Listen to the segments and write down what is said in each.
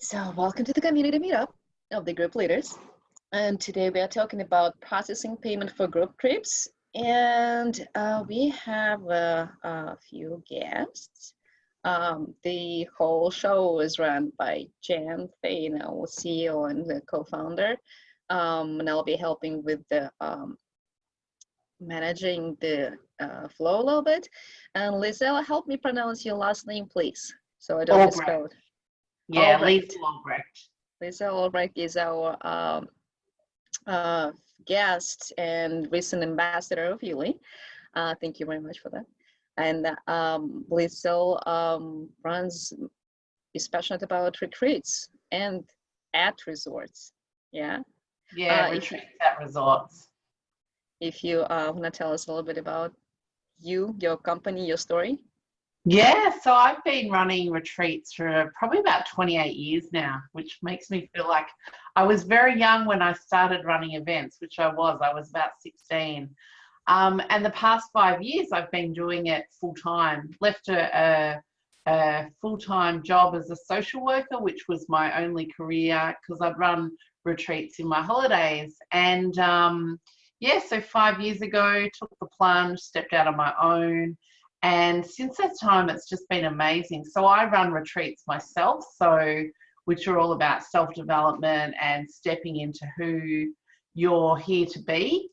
So welcome to the community meetup of the group leaders. And today we are talking about processing payment for group trips. And uh, we have uh, a few guests. Um, the whole show is run by Jen Fain, our CEO and the co-founder. Um, and I'll be helping with the um, managing the uh, flow a little bit. And Lizelle, help me pronounce your last name, please. So I don't misspell it. Yeah, Albrecht. Lisa Albrecht. Lisa Albrecht is our um, uh, guest and recent ambassador of Yuli. Uh, thank you very much for that. And um, Lisa um, runs, is passionate about retreats and at resorts. Yeah. Yeah, Uh, if- retreats at resorts. If you uh, want to tell us a little bit about you, your company, your story. Yeah, so I've been running retreats for probably about 28 years now, which makes me feel like I was very young when I started running events, which I was. I was about 16. Um, and the past five years, I've been doing it full time. Left a, a, a full time job as a social worker, which was my only career because I'd run retreats in my holidays. And um, yeah, so five years ago, took the plunge, stepped out on my own. And since that time, it's just been amazing. So I run retreats myself, so which are all about self-development and stepping into who you're here to be.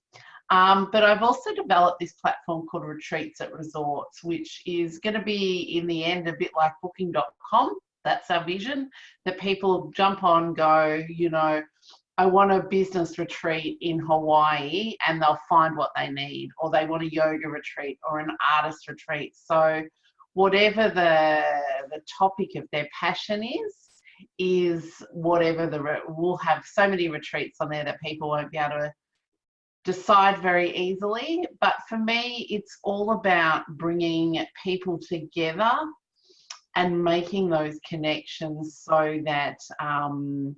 Um, but I've also developed this platform called Retreats at Resorts, which is going to be in the end a bit like booking.com. That's our vision that people jump on, go, you know, I want a business retreat in Hawaii and they'll find what they need, or they want a yoga retreat or an artist retreat. So, whatever the, the topic of their passion is, is whatever the, we'll have so many retreats on there that people won't be able to decide very easily. But for me, it's all about bringing people together and making those connections so that um,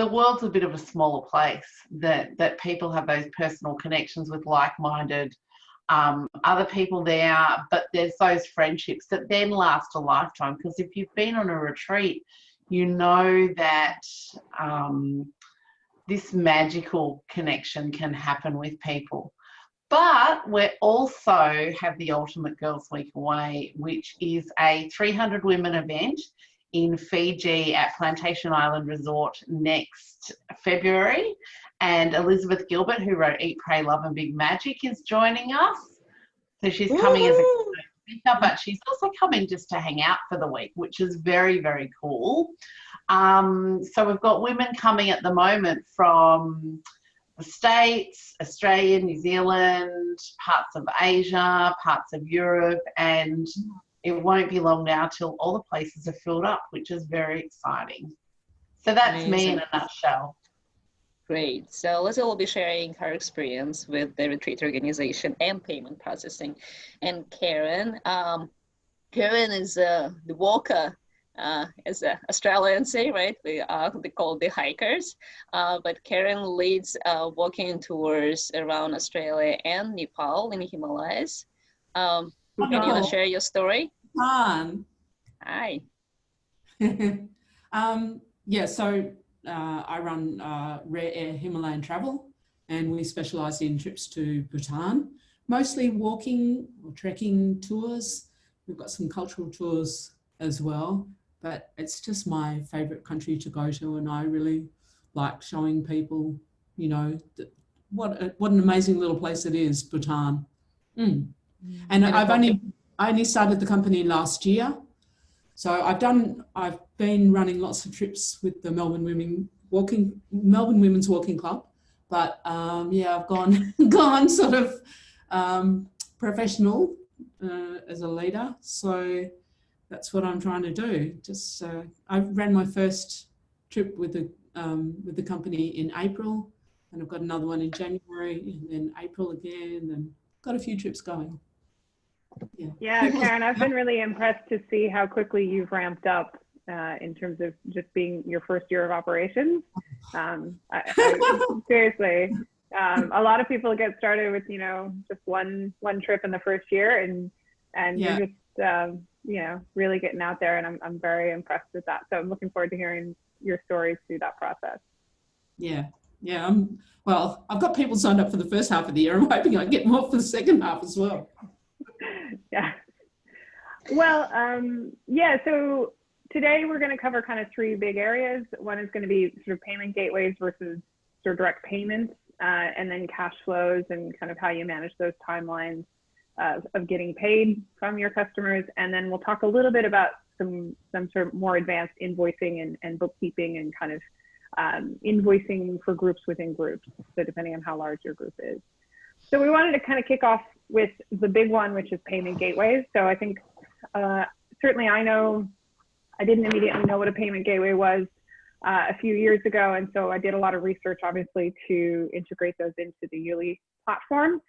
the world's a bit of a smaller place that that people have those personal connections with like-minded um, other people there but there's those friendships that then last a lifetime. Because if you've been on a retreat you know that um, this magical connection can happen with people. But we also have the ultimate girls week away which is a 300 women event in Fiji at Plantation Island Resort next February. And Elizabeth Gilbert, who wrote Eat, Pray, Love and Big Magic, is joining us. So she's coming as a speaker, but she's also coming just to hang out for the week, which is very, very cool. Um, so we've got women coming at the moment from the States, Australia, New Zealand, parts of Asia, parts of Europe, and it won't be long now till all the places are filled up, which is very exciting. So that's me in a nutshell. Great. So Lizzie will be sharing her experience with the retreat organization and payment processing. And Karen, um, Karen is uh, the walker, uh, as the Australians say, right? We uh, they call the hikers. Uh, but Karen leads uh, walking tours around Australia and Nepal in the Himalayas. Um, can you wanna share your story? Fun. Hi. um, yeah, so uh, I run uh, Rare Air Himalayan Travel and we specialise in trips to Bhutan, mostly walking or trekking tours. We've got some cultural tours as well, but it's just my favourite country to go to and I really like showing people, you know, what, a, what an amazing little place it is, Bhutan. Mm. And And I've only I only started the company last year. So I've done I've been running lots of trips with the Melbourne Women Walking Melbourne Women's Walking Club. But um, yeah, I've gone gone sort of um, professional uh, as a leader. So that's what I'm trying to do. Just uh, I ran my first trip with the um, with the company in April, and I've got another one in January, and then April again, and got a few trips going. Yeah. Karen, I've been really impressed to see how quickly you've ramped up uh, in terms of just being your first year of operations. Um, I, I, seriously, um, a lot of people get started with you know just one one trip in the first year, and and Yeah. you're just um, you know, really getting out there, and I'm I'm very impressed with that. So I'm looking forward to hearing your stories through that process. Yeah, yeah. I'm, well, I've got people signed up for the first half of the year. I'm hoping I get more for the second half as well. yeah. Well, um, yeah. So today we're going to cover kind of three big areas. One is going to be sort of payment gateways versus sort of direct payments, uh, and then cash flows and kind of how you manage those timelines of, of getting paid from your customers. And then we'll talk a little bit about some some sort of more advanced invoicing and, and bookkeeping and kind of um, invoicing for groups within groups. So depending on how large your group is. So we wanted to kind of kick off with the big one, which is payment gateways. So I think uh, certainly I know I didn't immediately know what a payment gateway was uh, a few years ago, and so I did a lot of research, obviously, to integrate those into the Yuli platform.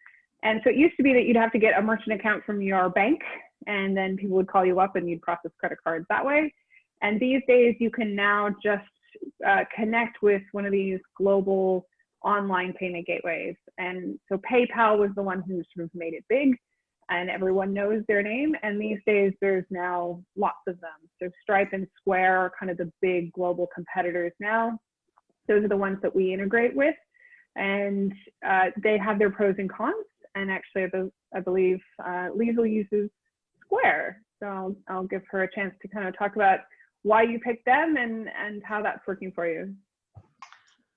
And so it used to be that you'd have to get a merchant account from your bank, and then people would call you up and you'd process credit cards that way. And these days, you can now just uh, connect with one of these global online payment gateways. And so PayPal was the one who sort of made it big and everyone knows their name. And these days there's now lots of them. So Stripe and Square are kind of the big global competitors now. Those are the ones that we integrate with. And uh, they have their pros and cons. And actually, I, believe uh, Liesl uses Square. So I'll, I'll give her a chance to kind of talk about why you picked them and, and how that's working for you.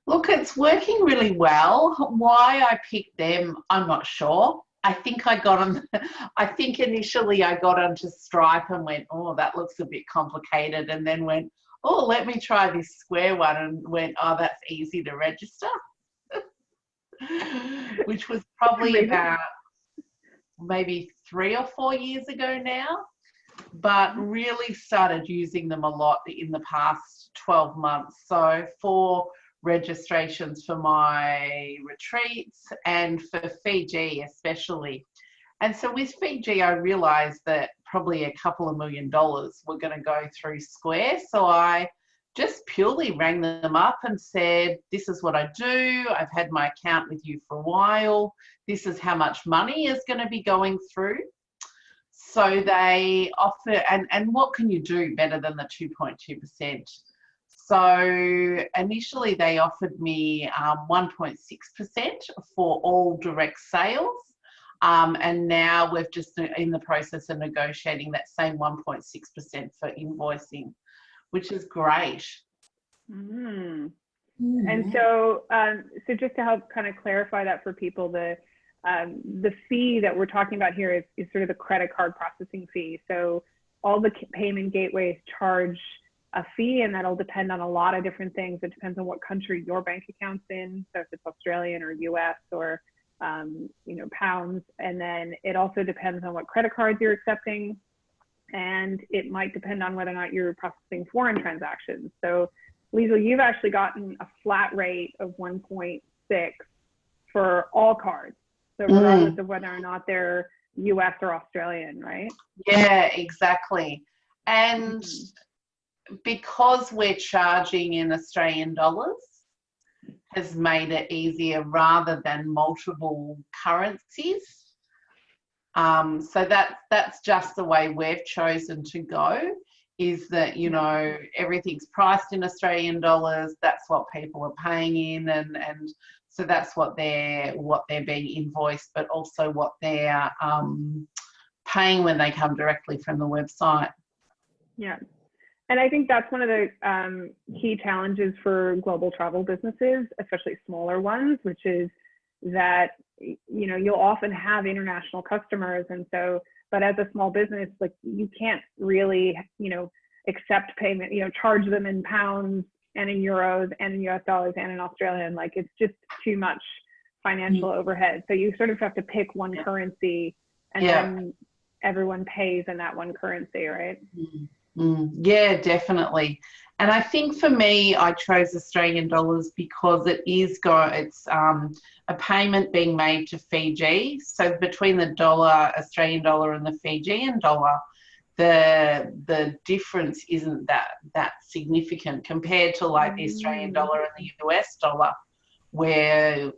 Look, it's working really well. Why I picked them, I'm not sure. I think I got on, I think initially I got onto Stripe and went, oh, that looks a bit complicated. And then went, oh, let me try this Square one and went, oh, that's easy to register. Which was probably about maybe three or four years ago now but really started using them a lot in the past 12 months. So for registrations for my retreats and for Fiji especially. And so with Fiji, I realized that probably a couple of million dollars were going to go through Square. So I just purely rang them up and said, This is what I do. I've had my account with you for a while. This is how much money is going to be going through. So they offer, and, and what can you do better than the 2.2%? So initially they offered me 1.6% um, for all direct sales. Um, and now we're just in the process of negotiating that same 1.6% for invoicing, which is great. Mm. Mm. And so, um, so just to help kind of clarify that for people, the um, the fee that we're talking about here is, is sort of the credit card processing fee. So all the payment gateways charge a fee and that'll depend on a lot of different things. It depends on what country your bank account's in. So if it's Australian or US or um, you know, pounds. And then it also depends on what credit cards you're accepting. And it might depend on whether or not you're processing foreign transactions. So Liesl, you've actually gotten a flat rate of 1.6 for all cards. So regardless mm. of whether or not they're US or Australian, right? Yeah, exactly. And mm-hmm. Because we're charging in Australian dollars, has made it easier rather than multiple currencies. Um, so that that's just the way we've chosen to go. Is that you know everything's priced in Australian dollars? That's what people are paying in, and and so that's what they're what they're being invoiced, but also what they're um, paying when they come directly from the website. Yeah. And I think that's one of the um, key challenges for global travel businesses, especially smaller ones, which is that you know you'll often have international customers, and so but as a small business, like you can't really you know accept payment, you know, charge them in pounds and in euros and in US dollars and in Australian. Like it's just too much financial mm-hmm. overhead. So you sort of have to pick one currency and yeah. then everyone pays in that one currency, right? Mm-hmm. Yeah, definitely. And I think for me, I chose Australian dollars because it is go. It's um, a payment being made to Fiji. So between the dollar, Australian dollar, and the Fijian dollar, the the difference isn't that that significant compared to like the Australian mm. dollar and the US dollar, where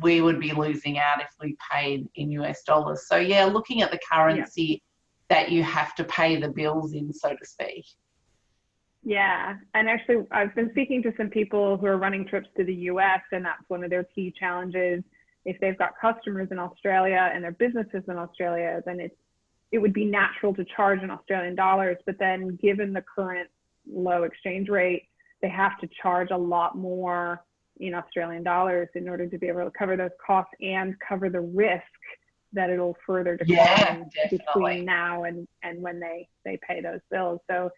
we would be losing out if we paid in US dollars. So yeah, looking at the currency that you have to pay the bills in, so to speak. Yeah, and actually, I've been speaking to some people who are running trips to the US, and that's one of their key challenges. If they've got customers in Australia and their businesses in Australia, then it's it would be natural to charge in Australian dollars, but then given the current low exchange rate, they have to charge a lot more in Australian dollars in order to be able to cover those costs and cover the risk that it'll further decline Yeah, between now and, and when they, they pay those bills. So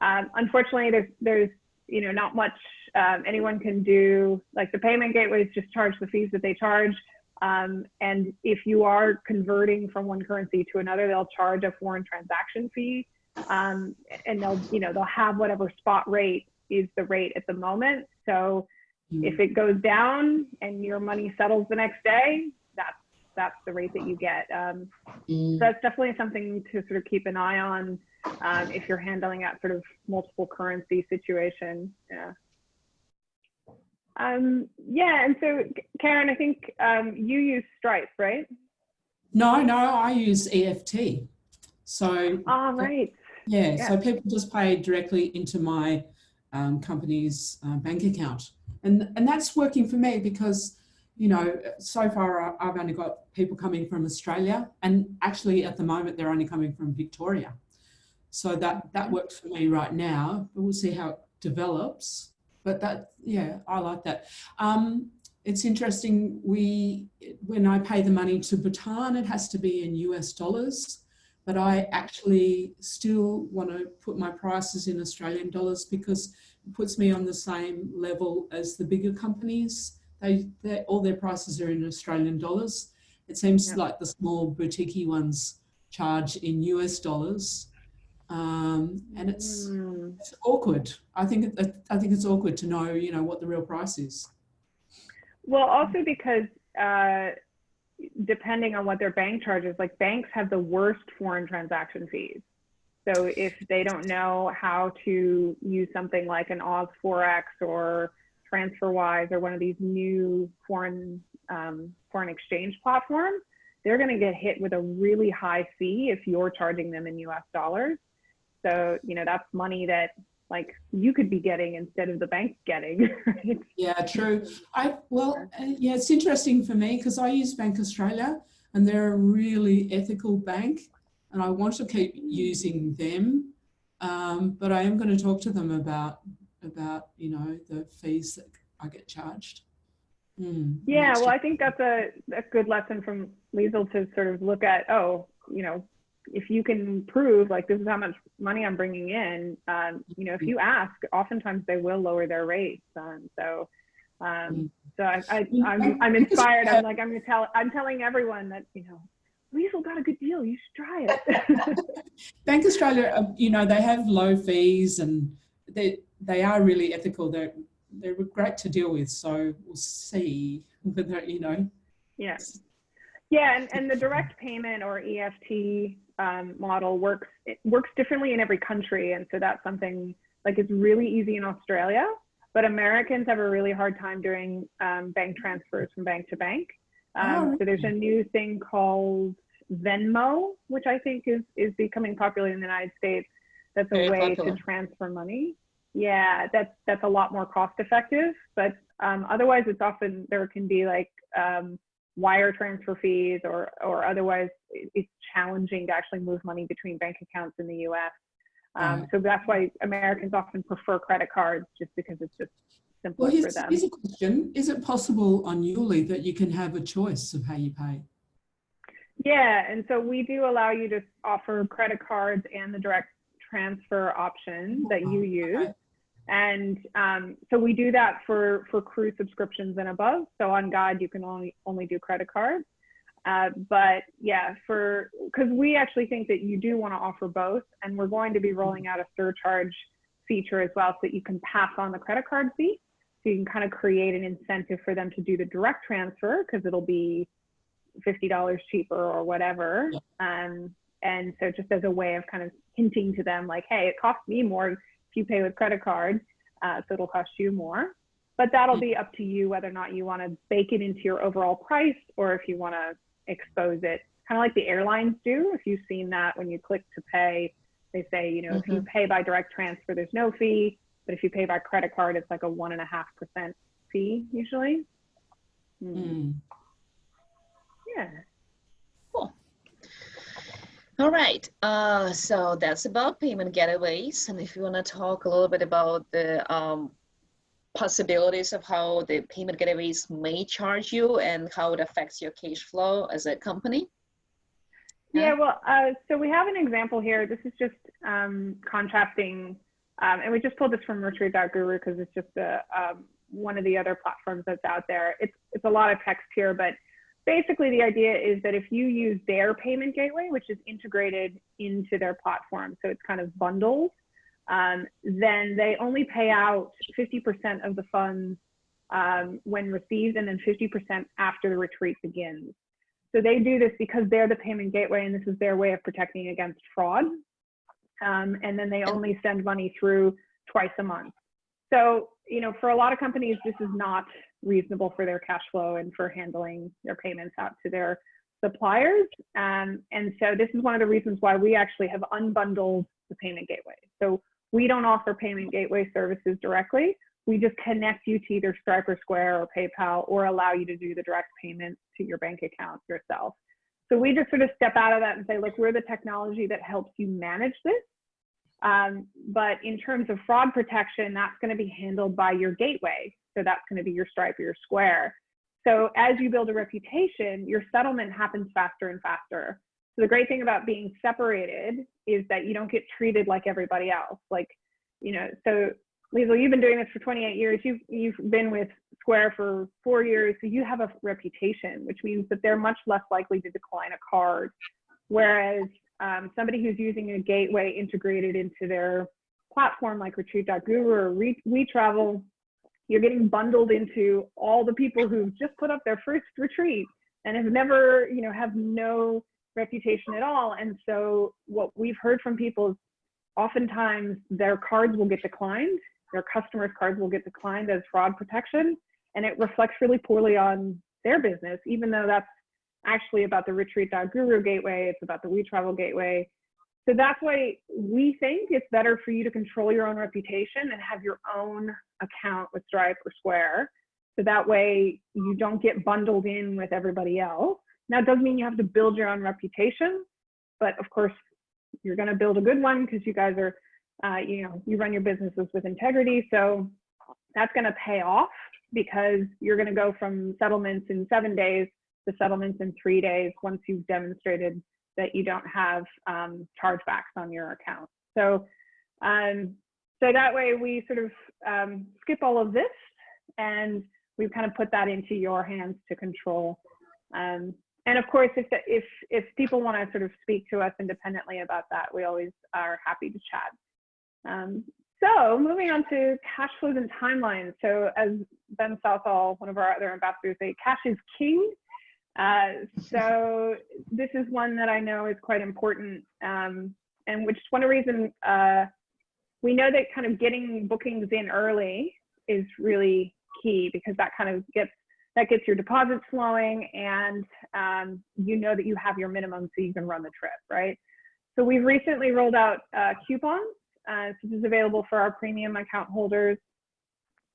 um, unfortunately, there's, there's, you know, not much um, anyone can do. Like the payment gateways just charge the fees that they charge. Um, and if you are converting from one currency to another, they'll charge a foreign transaction fee. Um, and they'll, you know, they'll have whatever spot rate is the rate at the moment. So if it goes down and your money settles the next day, that's that's the rate that you get. Um, Mm. so that's definitely something to sort of keep an eye on um, if you're handling that sort of multiple currency situation. Yeah. Um, yeah, and so Karen, I think um, you use Stripe, right? No, no, I use EFT. So All right. yeah, Yeah. so people just pay directly into my um, company's uh, bank account, and and that's working for me because you know so far I've only got people coming from Australia, and actually at the moment they're only coming from Victoria. So that that works for me right now, but we'll see how it develops. But that yeah, I like that. Um, it's interesting. We when I pay the money to Bhutan, it has to be in US dollars but I actually still want to put my prices in Australian dollars because it puts me on the same level as the bigger companies. They, they all their prices are in Australian dollars. It seems like the small boutique ones charge in US dollars, um, and it's, Hmm. it's awkward. I think I think it's awkward to know, you know, what the real price is. Well, also because uh, depending on what their bank charges, like banks have the worst foreign transaction fees. So if they don't know how to use something like an Oz Forex or TransferWise or one of these new foreign um, foreign exchange platforms, they're going to get hit with a really high fee if you're charging them in U.S. dollars. So you know that's money that like you could be getting instead of the bank getting. Right? Yeah, true. I well, uh, yeah, it's interesting for me because I use Bank Australia, and they're a really ethical bank, and I want to keep using them. Um, but I am going to talk to them about about you know the fees that I get charged. Hmm, Yeah, well, year. I think that's a, a good lesson from Liesel to sort of look at, oh, you know, if you can prove like this is how much money I'm bringing in, um, you know, if you ask, oftentimes they will lower their rates. Um, so, um, so I, I, I'm, I'm inspired. I'm like, I'm gonna tell, I'm telling everyone that, you know, Liesel got a good deal. You should try it. Bank Australia, uh, you know, they have low fees and they they are really ethical. They're they're great to deal with. So we'll see whether you know. Yeah. Yeah, and, and the direct payment or EFT um, model works it works differently in every country, and so that's something like it's really easy in Australia, but Americans have a really hard time doing um, bank transfers from bank to bank. Um, Oh, So there's a new thing called Venmo, which I think is is becoming popular in the United States. That's a Very way popular. to transfer money. Yeah, that's that's a lot more cost effective, but um, otherwise it's often there can be like um, wire transfer fees or or otherwise it's challenging to actually move money between bank accounts in the U.S. Um, Right. So that's why Americans often prefer credit cards just because it's just simpler Well, for them. here's a question: Is it possible on Yuli that you can have a choice of how you pay? Yeah, and so we do allow you to offer credit cards and the direct transfer option that you use. And um, so we do that for, for cruise subscriptions and above. So on God, you can only, only do credit cards. Uh, but yeah, for because we actually think that you do want to offer both, and we're going to be rolling out a surcharge feature as well, so that you can pass on the credit card fee. So you can kind of create an incentive for them to do the direct transfer because it'll be fifty dollars cheaper or whatever. Um, and so just as a way of kind of hinting to them, like, hey, it costs me more if you pay with credit card, uh, so it'll cost you more. But that'll be up to you whether or not you want to bake it into your overall price or if you want to expose it kind of like the airlines do. If you've seen that when you click to pay, they say, you know, if you pay by direct transfer, there's no fee. But if you pay by credit card, it's like a one and a half percent fee usually. Mm. Mm. Yeah. All right, uh, so that's about payment gateways. And if you want to talk a little bit about the um, possibilities of how the payment gateways may charge you and how it affects your cash flow as a company. Yeah, well, uh, so we have an example here. This is just um, contrasting, um, and we just pulled this from Retreat.guru because it's just a, um, one of the other platforms that's out there. It's, it's a lot of text here, but basically the idea is that if you use their payment gateway, which is integrated into their platform, so it's kind of bundled, um, then they only pay out 50% of the funds um, when received and then 50% after the retreat begins. So they do this because they're the payment gateway and this is their way of protecting against fraud. Um, and then they only send money through twice a month. So, you know, for a lot of companies, this is not reasonable for their cash flow and for handling their payments out to their suppliers. Um, and so this is one of the reasons why we actually have unbundled the payment gateway. So we don't offer payment gateway services directly. We just connect you to either Stripe or Square or PayPal or allow you to do the direct payment to your bank account yourself. So we just sort of step out of that and say, look, we're the technology that helps you manage this. Um, but in terms of fraud protection, that's going to be handled by your gateway. So that's going to be your Stripe or your Square. So as you build a reputation, your settlement happens faster and faster. So the great thing about being separated is that you don't get treated like everybody else. Like, you know, so Liesl, you've been doing this for 28 years. You've you've been with Square for four years, so you have a reputation, which means that they're much less likely to decline a card. Whereas um, somebody who's using a gateway integrated into their platform like Retreat.guru or WeTravel, you're getting bundled into all the people who've just put up their first retreat and have never, you know, have no reputation at all. And so what we've heard from people is oftentimes their cards will get declined, their customers' cards will get declined as fraud protection, and it reflects really poorly on their business, even though that's actually about the retreat.guru gateway, it's about the We Travel gateway. So that's why we think it's better for you to control your own reputation and have your own account with Stripe or Square. So that way you don't get bundled in with everybody else. Now, it doesn't mean you have to build your own reputation, but of course, you're going to build a good one because you guys are, uh, you know, you run your businesses with integrity. So that's going to pay off because you're going to go from settlements in seven days to settlements in three days once you've demonstrated that you don't have um, chargebacks on your account. So, um, so that way we sort of um, skip all of this and we've kind of put that into your hands to control. Um, and of course, if, the, if, if people want to sort of speak to us independently about that, we always are happy to chat. Um, so moving on to cash flows and timelines. So as Ben Southall, one of our other ambassadors say, cash is king. Uh, so this is one that I know is quite important, um, and which is one of the reasons uh, we know that kind of getting bookings in early is really key because that kind of gets that gets your deposits flowing and um, you know that you have your minimum so you can run the trip, right? So we've recently rolled out uh, coupons. Uh, so this is available for our premium account holders.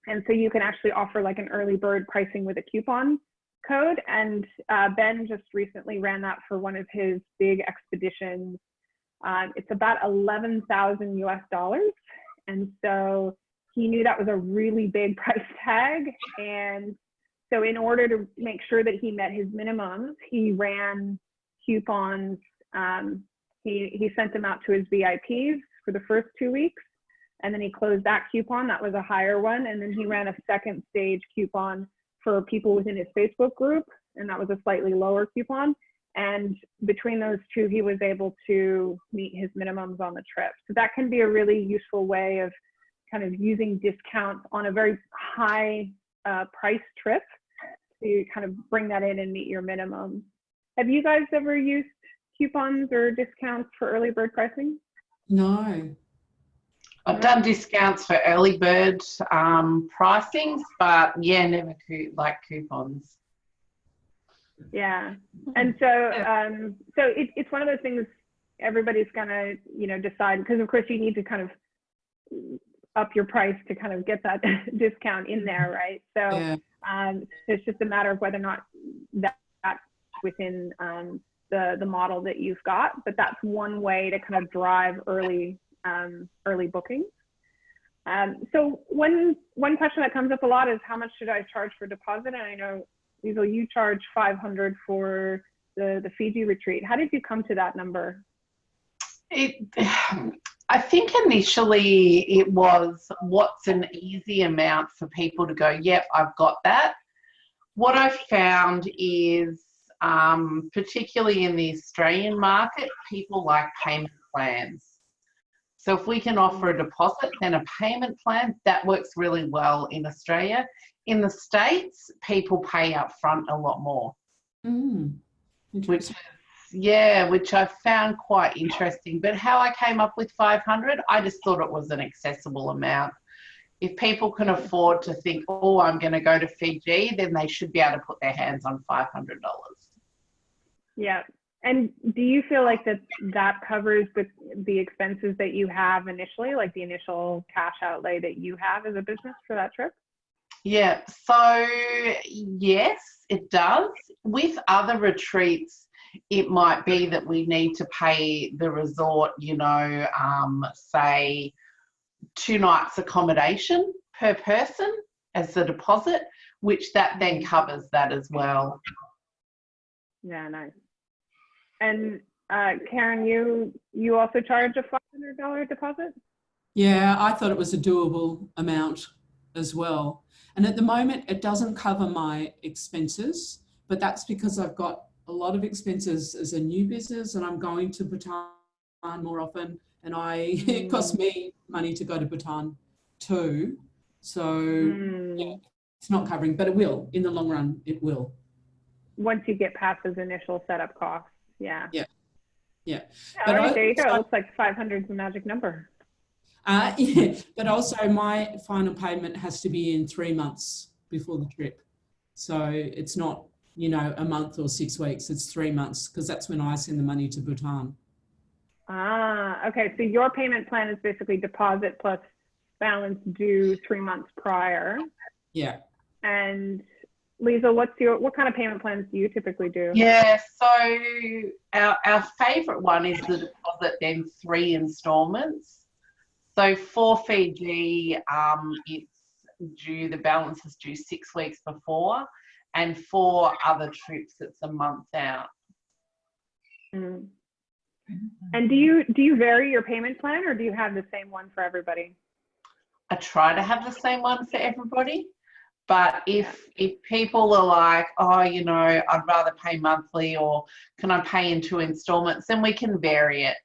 And so you can actually offer like an early bird pricing with a coupon code. And uh, Ben just recently ran that for one of his big expeditions. Um, it's about 11,000 US dollars. And so he knew that was a really big price tag. And so in order to make sure that he met his minimums, he ran coupons. Um, he, he sent them out to his VIPs for the first two weeks. And then he closed that coupon. That was a higher one. And then he ran a second stage coupon for people within his Facebook group. And that was a slightly lower coupon. And between those two, he was able to meet his minimums on the trip. So that can be a really useful way of kind of using discounts on a very high uh, price trip to kind of bring that in and meet your minimum. Have you guys ever used coupons or discounts for early bird pricing? No. I've done discounts for early bird um, pricings, but yeah, never like coupons. Yeah. And so, um, so it, it's one of those things everybody's gonna, you know, decide because of course you need to kind of up your price to kind of get that discount in there, right? So, Yeah. um, it's just a matter of whether or not that, that's within um, the the model that you've got. But that's one way to kind of drive early um, early bookings. Um, so one one question that comes up a lot is how much should I charge for deposit? And I know Liesl, you charge 500 for the the Fiji retreat. How did you come to that number? It, I think initially it was what's an easy amount for people to go, yep, I've got that. What I found is, um, particularly in the Australian market, people like payment plans. So if we can offer a deposit, then a payment plan, that works really well in Australia. In the States, people pay up front a lot more Mm. which yeah which i found quite interesting but how i came up with 500 i just thought it was an accessible amount if people can afford to think oh i'm going to go to fiji then they should be able to put their hands on $500 Yeah. And do you feel like that that covers the the expenses that you have initially, like the initial cash outlay that you have as a business for that trip? Yeah, so yes, it does. With other retreats, it might be that we need to pay the resort, you know, um, say two nights accommodation per person as the deposit, which that then covers that as well. Yeah, nice. And uh, Karen, you you also charge a five hundred dollar deposit? Yeah, I thought it was a doable amount as well. And at the moment, it doesn't cover my expenses, but that's because I've got a lot of expenses as a new business and I'm going to Bhutan more often. And I, it costs me money to go to Bhutan too. So Hmm. yeah, it's not covering, but it will in the long run, it will. Once you get past those initial setup costs, yeah. Yeah. Yeah. But right, I- there you go. so- It looks like five hundred is the magic number. Uh, yeah, but also my final payment has to be in three months before the trip. So it's not, you know, a month or six weeks, it's three months because that's when I send the money to Bhutan. Ah, okay. So your payment plan is basically deposit plus balance due three months prior. Yeah. And Lisa, what's your what kind of payment plans do you typically do? Yeah, so our, our favourite one is the deposit, then three instalments. So for Fiji, um, it's due, the balance is due six weeks before, and for other trips, it's a month out. Mm. And do you do you vary your payment plan or do you have the same one for everybody? I try to have the same one for everybody. But if if people are like, oh, you know, I'd rather pay monthly or can I pay in two installments, then we can vary it.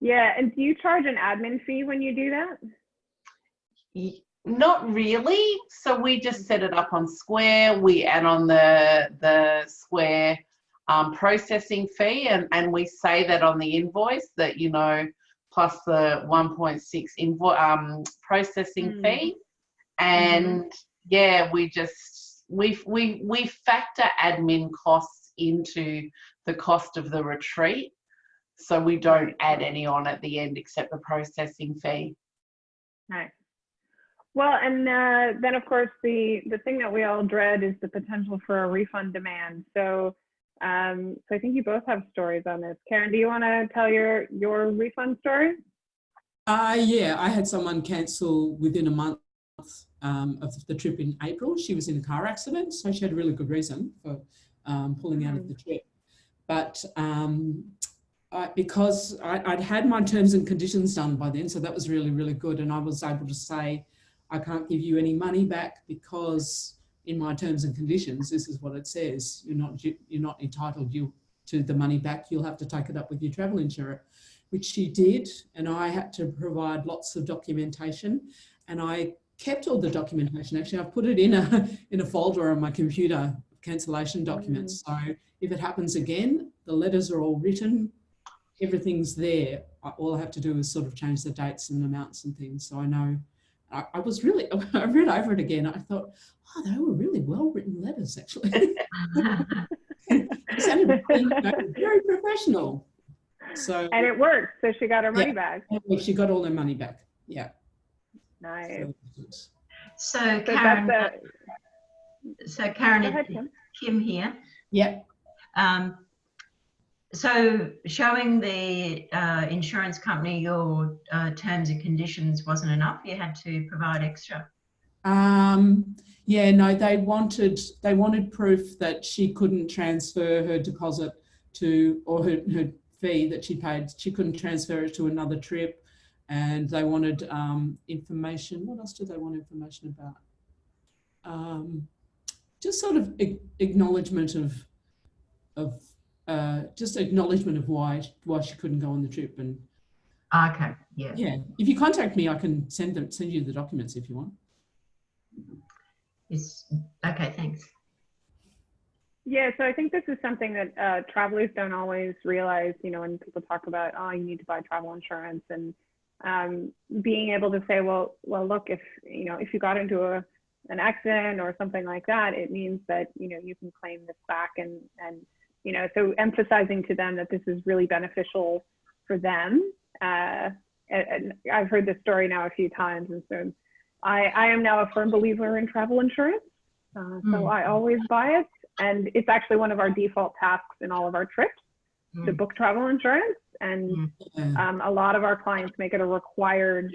Yeah, and do you charge an admin fee when you do that? Not really. So we just set it up on Square. We add on the the Square um, processing fee, and and we say that on the invoice that you know plus the 1.6 invoice um, processing Mm. fee, and yeah, we just we we we factor admin costs into the cost of the retreat, so we don't add any on at the end except the processing fee. Nice. Well, and uh, then of course the the thing that we all dread is the potential for a refund demand. So, um, so I think you both have stories on this. Karen, do you want to tell your your refund story? Uh, yeah, I had someone cancel within a month um, of the trip in April. She was in a car accident, so she had a really good reason for um, pulling out of the trip. But um, I, because I, I'd had my terms and conditions done by then, so that was really, really good. And I was able to say, I can't give you any money back because in my terms and conditions, this is what it says. You're not, you're not entitled you to the money back. You'll have to take it up with your travel insurer which she did, and I had to provide lots of documentation, and I kept all the documentation. Actually, I've put it in a in a folder on my computer, cancellation mm. documents. So if it happens again, the letters are all written, everything's there. All I have to do is sort of change the dates and amounts and things, so I know. I, I was really, I read over it again. I thought, oh, they were really well written letters, actually. Sounded you know, very professional. So And it worked. So she got her money Yeah. back. she got all her money back. Yeah. Nice. So- So So Karen, that's so Karen, go ahead, Kim. Kim here. yeah. Um, so showing the uh, insurance company your uh, terms and conditions wasn't enough. You had to provide extra. Um, yeah, no, they wanted they wanted proof that she couldn't transfer her deposit to or her, her fee that she paid. She couldn't transfer it to another trip, and they wanted um, information. What else did they want information about? Um, just sort of acknowledgement of of uh, just acknowledgement of why why she couldn't go on the trip. And Okay, yeah. yeah, if you contact me, I can send them send you the documents if you want. It's, okay, thanks. Yeah, so I think this is something that uh, travelers don't always realize, you know, when people talk about, oh, you need to buy travel insurance and um, being able to say, well, well, look, if, you know, if you got into a, an accident or something like that, it means that, you know, you can claim this back and, and, you know, so emphasizing to them that this is really beneficial for them. Uh, and, and I've heard this story now a few times. And so I, I am now a firm believer in travel insurance. Uh, so Mm. I always buy it and it's actually one of our default tasks in all of our trips to Mm. book travel insurance and Mm. Yeah. um, a lot of our clients make it a required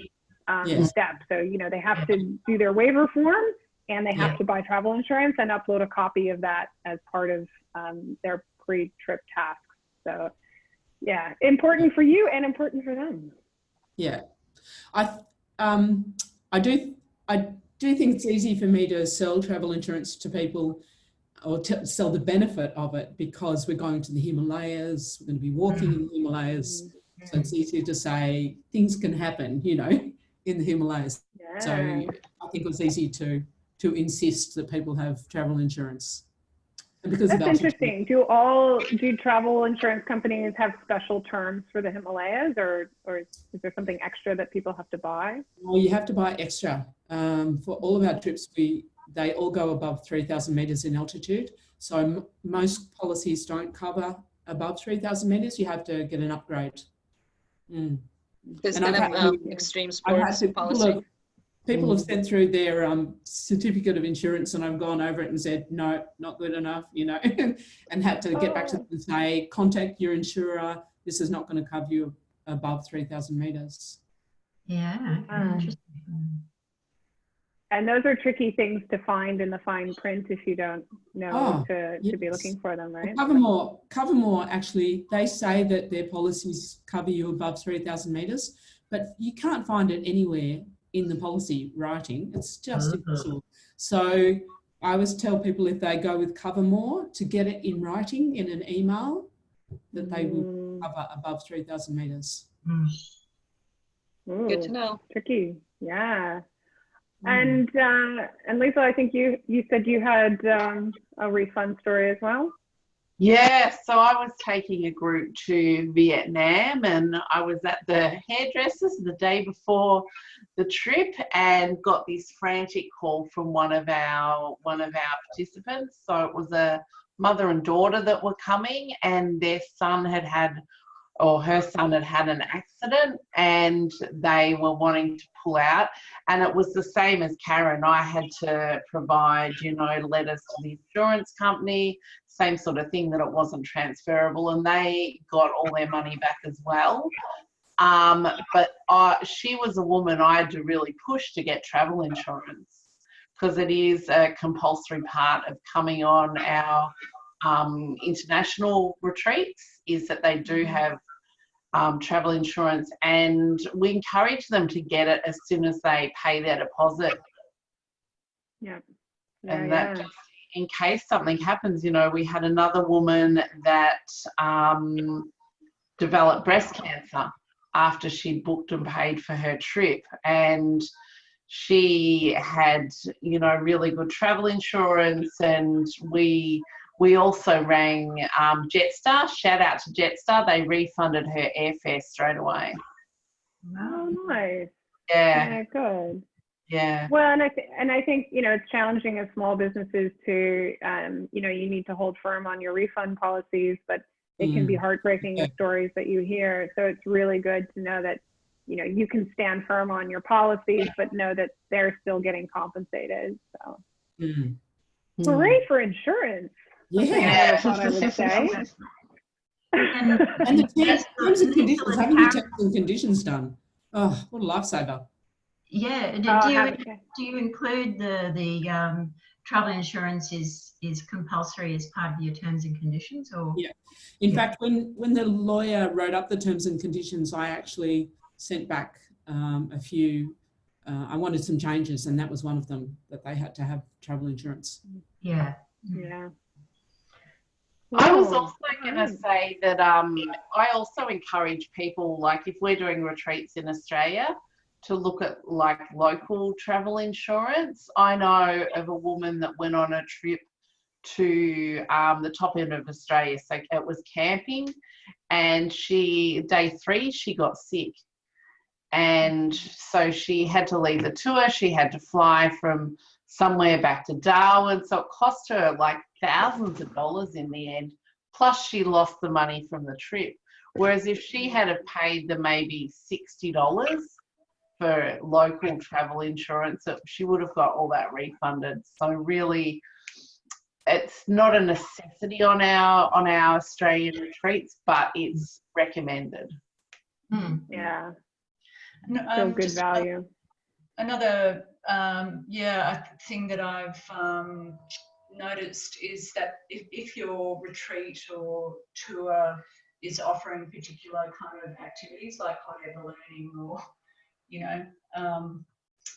um, Yes. step so you know they have to do their waiver form and they have Yeah. to buy travel insurance and upload a copy of that as part of um, their pre-trip tasks so yeah important for you and important for them Yeah, I um, I do I do think it's easy for me to sell travel insurance to people or to sell the benefit of it because we're going to the Himalayas, we're going to be walking in the Himalayas, so it's easier to say things can happen, you know, in the Himalayas. yeah So I think it was easy to to insist that people have travel insurance. And because that's interesting do all do travel insurance companies have special terms for the himalayas or or is there something extra that people have to buy Well, you have to buy extra. Um, for all of our trips, we they all go above 3,000 meters in altitude. So m- most policies don't cover above 3,000 meters. You have to get an upgrade. Mm. This And kind I've of um, extreme sports to, people, policy. have, people have sent through their um, certificate of insurance, and I've gone over it and said, no, not good enough, you know, and had to get back to them and say, contact your insurer. This is not going to cover you above 3,000 meters. Yeah, okay, Um, interesting. Mm. And those are tricky things to find in the fine print if you don't know Oh, to, to be looking for them, right? Covermore, Covermore actually, they say that their policies cover you above 3,000 metres, but you can't find it anywhere in the policy writing. It's just Mhm. impossible. So I always tell people if they go with Covermore to get it in writing in an email that they will Mm, cover above 3,000 metres. Mm. Good to know. tricky. Yeah. Mm. And uh, and Lisa, I think you you said you had um, a refund story as well. Yeah, so I was taking a group to Vietnam and I was at the hairdressers the day before the trip and got this frantic call from one of our one of our participants. So it was a mother and daughter that were coming and their son had had or her son had had an accident and they were wanting to pull out. And it was the same as Karen. I had to provide you know letters to the insurance company same sort of thing that it wasn't transferable and they got all their money back as well. Um, but I, she was a woman I had to really push to get travel insurance because it is a compulsory part of coming on our um, international retreats is that they do have um, travel insurance and we encourage them to get it as soon as they pay their deposit Yeah. and yeah, that just in case something happens you know we had another woman that um, developed breast cancer after she booked and paid for her trip and she had you know really good travel insurance and we we also rang um, jetstar shout out to jetstar they refunded her airfare straight away Oh, nice. yeah Yeah, good. Yeah. Well, and I th- and I think you know it's challenging as small businesses to um, you know you need to hold firm on your refund policies, but it can be heartbreaking the stories that you hear. So it's really good to know that you know you can stand firm on your policies, but know that they're still getting compensated. So Mm. hooray for insurance! Yeah. I never I would say. And, And the terms, terms and conditions, having the terms and conditions done. Oh, what a lifesaver. yeah, do, Oh, do you, have- do you include the, the um, travel insurance is, is compulsory as part of your terms and conditions or? Yeah. In Yeah. fact, when, when the lawyer wrote up the terms and conditions, I actually sent back um, a few, uh, I wanted some changes and that was one of them, that they had to have travel insurance. Yeah. yeah. I was also going to say that um, I also encourage people, like if we're doing retreats in Australia, to look at like local travel insurance. I know of a woman that went on a trip to um, the top end of Australia, so it was camping, and she day three she got sick, and so she had to leave the tour. She had to fly from somewhere back to Darwin, so it cost her like thousands of dollars in the end. Plus, she lost the money from the trip. Whereas if she had have paid the maybe sixty dollars for local travel insurance, it, she would have got all that refunded. So really, it's not a necessity on our on our Australian retreats, but it's recommended. Hmm. Yeah, No, still um, good just value. Another, um, yeah, a thing that I've um, noticed is that if, if your retreat or tour is offering particular kind of activities like hot air ballooning or, you know, um,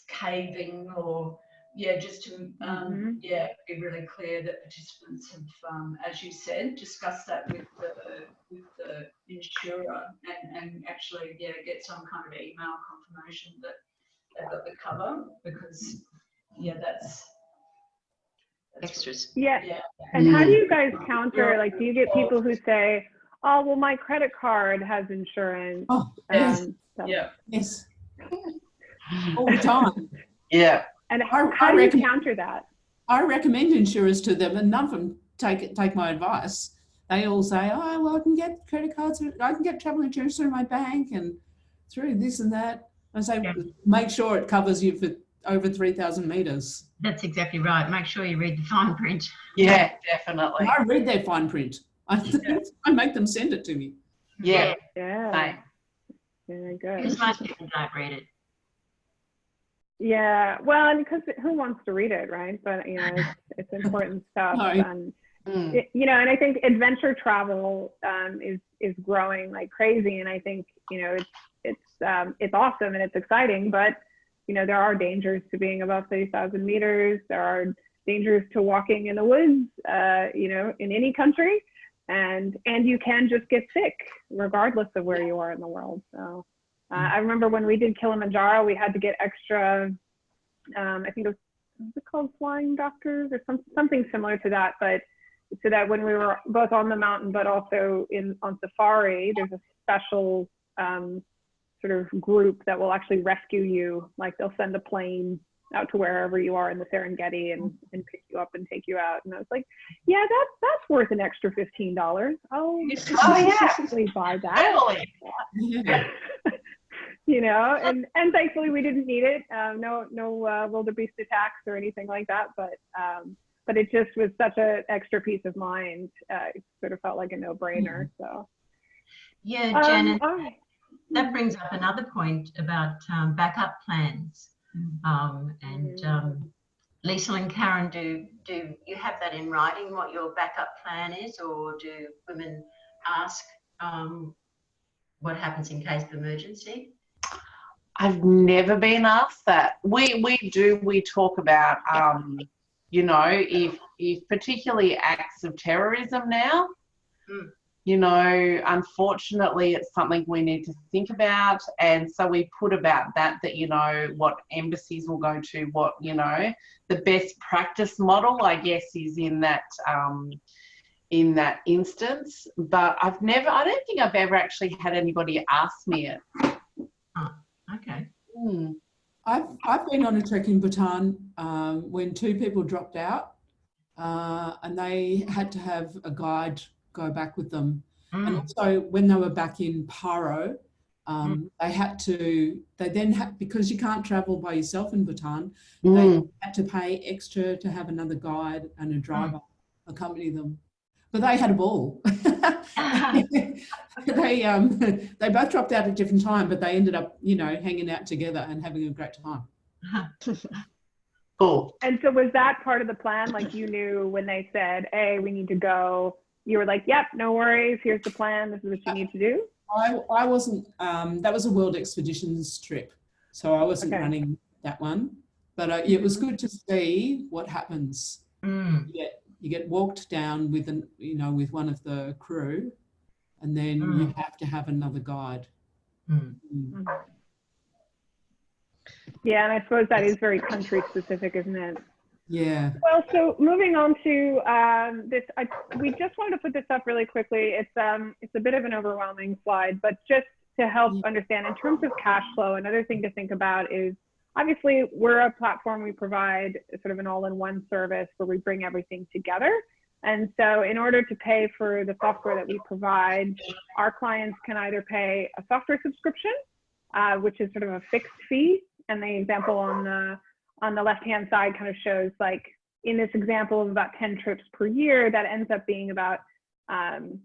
caving or, yeah, just to, um, Mhm. yeah, be really clear that participants have, um, as you said, discussed that with the, with the insurer and, and actually, yeah, get some kind of email confirmation that they've got the cover because yeah that's, that's Extras. Yeah, yeah And how do Mm. you guys counter? Like, do you get people who say, "Oh, well, my credit card has insurance"? Oh, yes, so- yeah yes. All the time. Yeah. And I- how, I how do you counter that? I recommend insurers to them, and none of them take take my advice. They all say, "Oh, well, I can get credit cards, I can get travel insurance through my bank, and through this and that." I say, Yeah. make sure it covers you for over three thousand meters. That's exactly right. Make sure you read the fine print. Yeah, definitely. And I read their fine print. I, I make them send it to me. Yeah. Yeah, Same. very good. Because most people don't read it. Yeah, well, and because who wants to read it, right? But you know, it's, it's important stuff. No. And Mm. it- you know, and I think adventure travel um, is is growing like crazy, and I think you know it's it's um, it's awesome and it's exciting, but you know there are dangers to being above thirty thousand meters. There are dangers to walking in the woods, uh, you know, in any country, and and you can just get sick regardless of where you are in the world. So uh, I remember when we did Kilimanjaro, we had to get extra. Um, I think it was, was it called flying doctors or some, something similar to that, but so that when we were both on the mountain but also in on safari there's a special um, sort of group that will actually rescue you. Like they'll send a plane out to wherever you are in the serengeti and, and pick you up and take you out. And i was like yeah that's that's worth an extra $15 oh Oh, yeah. definitely buy that. Yeah. you know and and thankfully we didn't need it. Um, no no uh, wildebeest attacks or anything like that but um, but it just was such an extra peace of mind. Uh, it sort of felt like a no-brainer so. Yeah, um, Janet, all right. That brings up another point about um, backup plans. Um, and um, Lisa and Karen, do do you have that in writing? What your backup plan is, or do women ask um, what happens in case of emergency? I've never been asked that. We we do we talk about um, you know, if if particularly acts of terrorism now, Mm. You know, unfortunately it's something we need to think about and so we put about that that you know what embassies will go to, what, you know, the best practice model I guess is in that um in that instance. But I've never I don't think I've ever actually had anybody ask me it. Okay. Hmm. I've, I've been on a trek in Bhutan um, when two people dropped out uh, and they had to have a guide go back with them. And Mm. also when they were back in Paro, um, they had to, they then had, because you can't travel by yourself in Bhutan, Mm. had to pay extra to have another guide and a driver accompany them. But they had a ball. they um they both dropped out at different time, but they ended up, you know, hanging out together and having a great time. Cool. And so was that part of the plan? Like you knew when they said, hey, we need to go, you were like, yep, no worries. Here's the plan. This is what you need to do. I I wasn't um that was a World Expeditions trip, so I wasn't Okay. running that one. But uh, it was good to see what happens. Mm. You get you get walked down with an you know with one of the crew, and then you have to have another guide. Mm. Mm. Yeah, and I suppose that is very country specific, isn't it? Yeah. Well, so moving on to um, this, I, we just wanted to put this up really quickly. It's um, it's a bit of an overwhelming slide, but just to help understand in terms of cash flow, another thing to think about is obviously we're a platform. We provide sort of an all-in-one service where we bring everything together. And so, in order to pay for the software that we provide, our clients can either pay a software subscription, uh, which is sort of a fixed fee, and the example on the on the left hand side kind of shows like in this example of about 10 trips per year, that ends up being about um,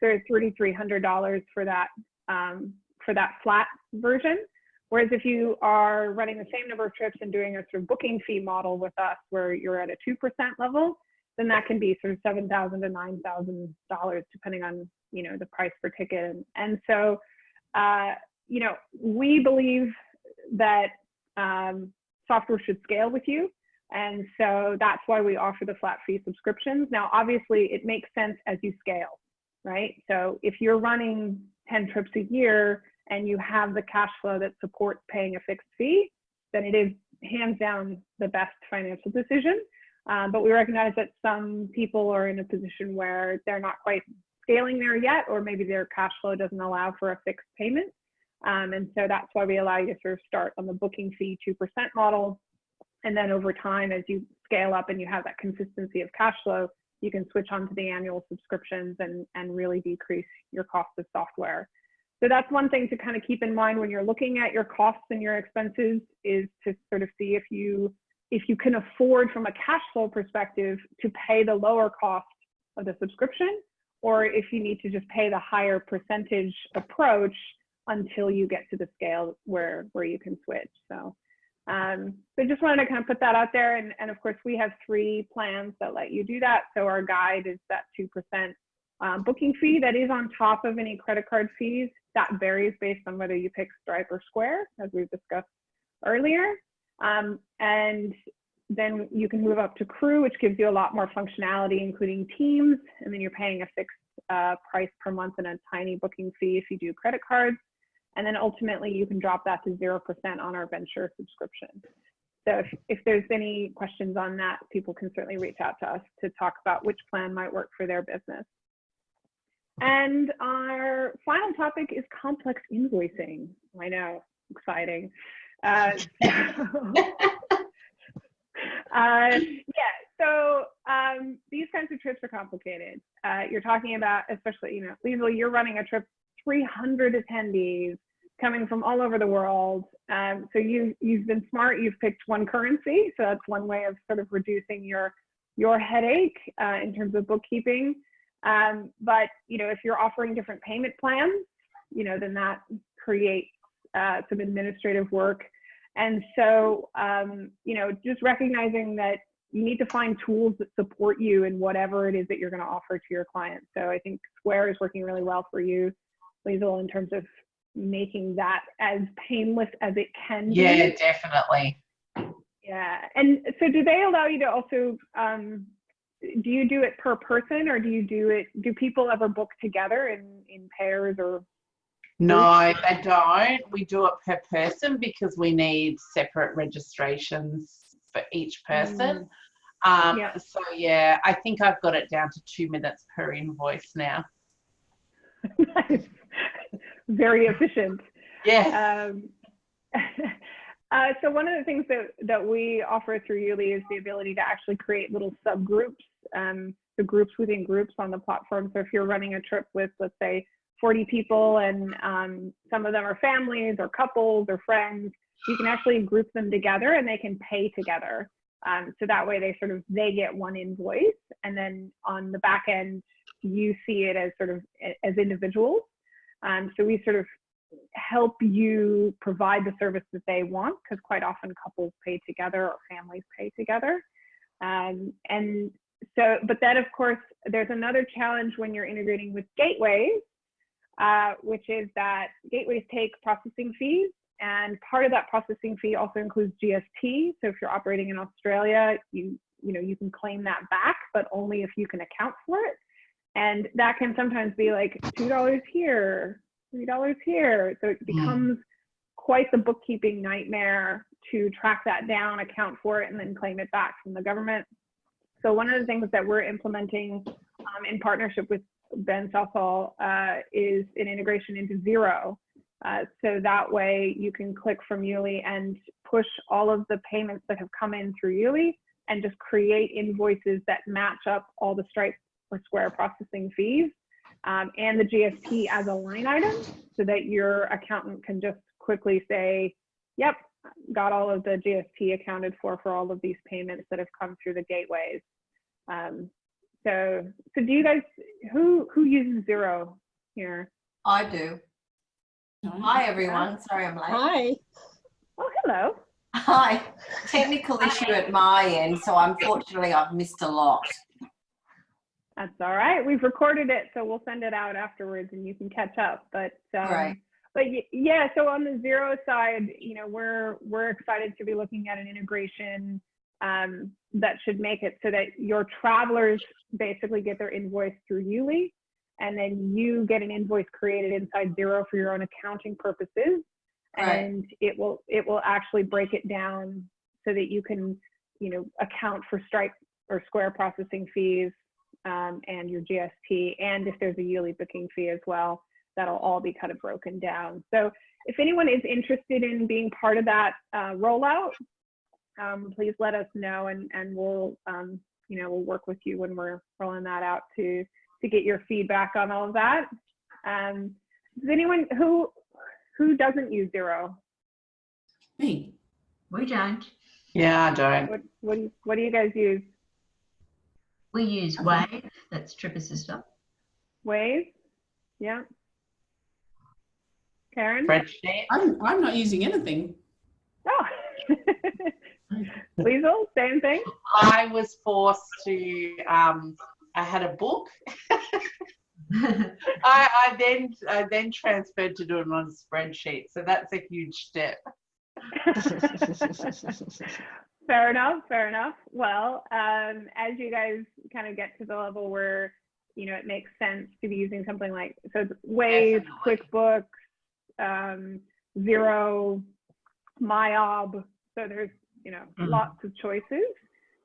sort of $3,300 for that um, for that flat version. Whereas if you are running the same number of trips and doing a sort of booking fee model with us, where you're at a two percent level, then that can be sort of seven thousand to nine thousand dollars, depending on you know the price per ticket. And, and so, uh, you know, we believe that um, software should scale with you. And so that's why we offer the flat fee subscriptions. Now, obviously, it makes sense as you scale, right? So if you're running 10 trips a year and you have the cash flow that supports paying a fixed fee, then it is hands down the best financial decision. Um, but we recognize that some people are in a position where they're not quite scaling there yet, or maybe their cash flow doesn't allow for a fixed payment. Um, and so that's why we allow you to sort of start on the booking fee 2% model. And then over time, as you scale up and you have that consistency of cash flow, you can switch on to the annual subscriptions and, and really decrease your cost of software. So that's one thing to kind of keep in mind when you're looking at your costs and your expenses is to sort of see if you if you can afford from a cash flow perspective to pay the lower cost of the subscription or if you need to just pay the higher percentage approach until you get to the scale where where you can switch. So um, so just wanted to kind of put that out there. And, and of course, we have three plans that let you do that. So our guide is that 2% um, booking fee that is on top of any credit card fees. That varies based on whether you pick Stripe or Square, as we've discussed earlier. Um, and then you can move up to Crew, which gives you a lot more functionality, including Teams. And then you're paying a fixed uh, price per month and a tiny booking fee if you do credit cards. And then ultimately you can drop that to 0% on our venture subscription. So if, if there's any questions on that, people can certainly reach out to us to talk about which plan might work for their business. And our final topic is complex invoicing. I know, exciting. Uh, uh, yeah, so um, these kinds of trips are complicated. Uh, you're talking about, especially, you know, Liesl, you're running a trip 300 attendees coming from all over the world. Um, so you you've been smart. You've picked one currency, so that's one way of sort of reducing your your headache uh, in terms of bookkeeping. Um, but you know, if you're offering different payment plans, you know, then that creates uh, some administrative work. And so, um, you know, just recognizing that you need to find tools that support you in whatever it is that you're going to offer to your clients. So I think Square is working really well for you. Liesl, in terms of making that as painless as it can be. Yeah, definitely. Yeah. And so do they allow you to also, um, do you do it per person or do you do it, do people ever book together in, in pairs or? No, they don't. We do it per person because we need separate registrations for each person. Um, Yeah. So yeah, I think I've got it down to two minutes per invoice now. Nice. Very efficient. Yeah. Um, Uh, so one of the things that, that we offer through Yuli is the ability to actually create little subgroups, um, the groups within groups on the platform. So if you're running a trip with, let's say, 40 people and um, some of them are families or couples or friends, you can actually group them together and they can pay together. Um, so that way they sort of, they get one invoice and then on the back end, you see it as sort of as individuals. Um, so we sort of help you provide the service that they want because quite often couples pay together or families pay together. Um, and so, but then of course, there's another challenge when you're integrating with gateways, uh, which is that gateways take processing fees and part of that processing fee also includes GST. So if you're operating in Australia, you, you know, you can claim that back, but only if you can account for it. And that can sometimes be like $2 here, $3 here. So it becomes quite the bookkeeping nightmare to track that down, account for it, and then claim it back from the government. So one of the things that we're implementing um, in partnership with Ben Southall uh, is an integration into Xero. Uh, so that way you can click from Yuli and push all of the payments that have come in through Yuli and just create invoices that match up all the Stripe or Square processing fees um, and the GST as a line item so that your accountant can just quickly say, yep, got all of the GST accounted for for all of these payments that have come through the gateways. Um, so, so do you guys, who, who uses Xero here? I do. Hi, everyone. Sorry I'm late. Hi. Oh, hello. Hi. Technical issue at my end, so unfortunately I've missed a lot. That's all right. We've recorded it, so we'll send it out afterwards and you can catch up. But um, Great. but yeah, so on the Xero side, you know, we're we're excited to be looking at an integration um, that should make it so that your travelers basically get their invoice through Yuli, and then you get an invoice created inside Xero for your own accounting purposes, Right. and it will it will actually break it down so that you can you know account for Stripe or Square processing fees um, and your GST, and if there's a yearly booking fee as well, that'll all be kind of broken down. So if anyone is interested in being part of that uh, rollout, um, please let us know, and and we'll um, you know we'll work with you when we're rolling that out to to get your feedback on all of that. Um, does anyone who who doesn't use Xero? Me. We don't. Yeah, I don't. What what do you, what do you guys use? We use Wave, that's Trip Assistant. Wave? Yeah. Karen? Spreadsheet. I'm, I'm not using anything. Oh. Liesl, same thing? I was forced to, um, I had a book. I, I then I then transferred to doing it on a spreadsheet. So that's a huge step. fair enough, fair enough. Well, um, as you guys kind of get to the level where, you know, it makes sense to be using something like, so it's Wave, QuickBooks, um, Xero, MYOB. So there's, you know, Mhm. lots of choices.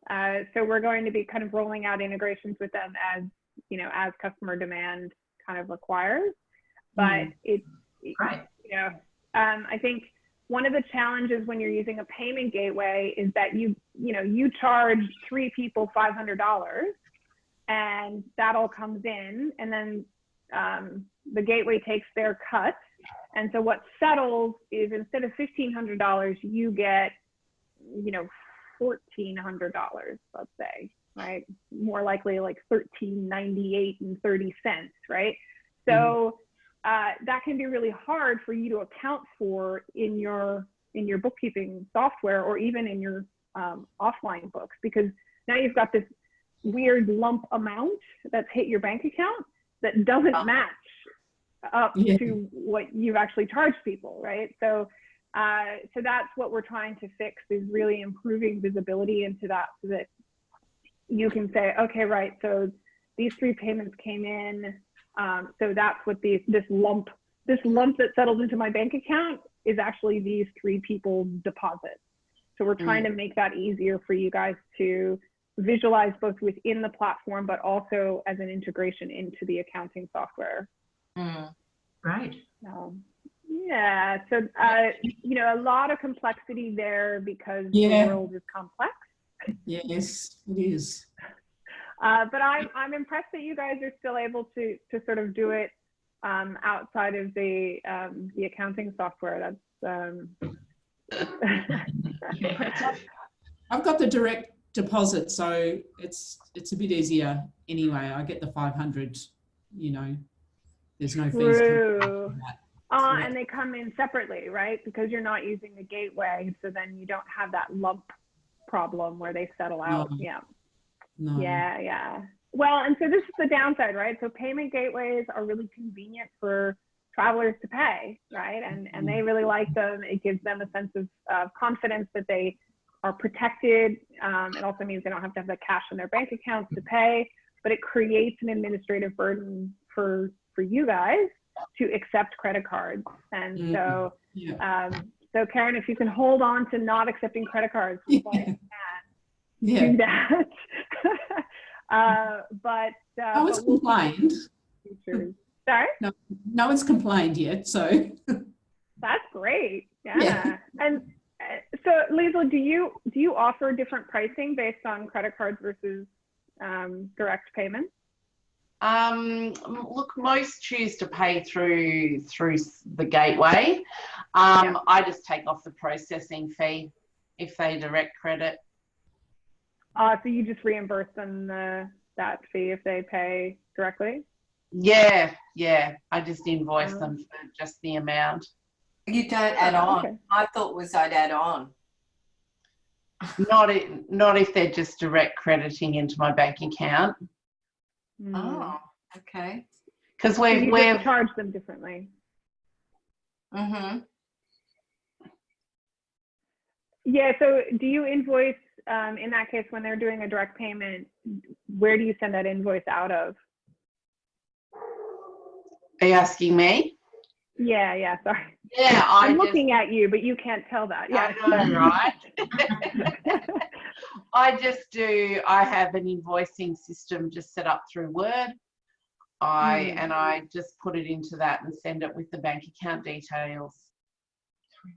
Uh, so we're going to be kind of rolling out integrations with them as, you know, as customer demand kind of requires. But it's, Right. you know, um, I think one of the challenges when you're using a payment gateway is that you, you know, you charge three people $500 and that all comes in and then um, the gateway takes their cut. And so what settles is instead of $1,500, you get, you know, $1,400, let's say, right? More likely like $13.98 and 30 cents, right? So uh, that can be really hard for you to account for in your in your bookkeeping software or even in your um, offline books because now you've got this weird lump amount that's hit your bank account that doesn't Ah. match up Yeah. to what you've actually charged people, right? So uh, so that's what we're trying to fix is really improving visibility into that so that you can say, okay, right, so these three payments came in. Um, so that's what these this lump this lump that settled into my bank account is actually these three people deposits. So we're trying to make that easier for you guys to visualize both within the platform, but also as an integration into the accounting software. Mm. Great. Um, yeah. Yeah, so uh, you know, a lot of complexity there because Yeah. the world is complex. Yes, it is. Uh, but I'm I'm impressed that you guys are still able to to sort of do it um, outside of the um, the accounting software. That's um, I've got the direct deposit, so it's it's a bit easier anyway. I get the 500, you know, there's no fees. True. that. Uh, and they come in separately, right? Because you're not using the gateway, so then you don't have that lump problem where they settle out. No. Yeah, No. yeah, yeah. Well, and so this is the downside, right? So payment gateways are really convenient for travelers to pay, right? And and they really like them. It gives them a sense of uh, confidence that they are protected. Um, it also means they don't have to have the cash in their bank accounts to pay, but it creates an administrative burden for for you guys to accept credit cards. And Mhm. so, Yeah. um, so Karen, if you can hold on to not accepting credit cards, for as long Yeah. do that. uh, but uh, No one's but we'll complained. Sorry, No no one's complained yet, so that's great. Yeah. Yeah. And uh, so, Liesl, do you do you offer different pricing based on credit cards versus um, direct payments? Um, look, most choose to pay through through the gateway. Um, Yeah. I just take off the processing fee if they direct credit. Uh, so you just reimburse them the, that fee if they pay directly? Yeah, yeah. I just invoice Oh. them for just the amount. You don't add on. Okay. I thought was I'd add on. Not i not if they're just direct crediting into my bank account Hmm. Oh, okay. because we're we're charge them differently. Mm-hmm. Yeah. So do you invoice um, in that case when they're doing a direct payment? Where do you send that invoice out of? are you asking me? Yeah. Yeah. Sorry. Yeah, I I'm just, looking at you, but you can't tell that. Yeah. I know, right? I just do, I have an invoicing system just set up through Word. I, Hmm. and I just put it into that and send it with the bank account details.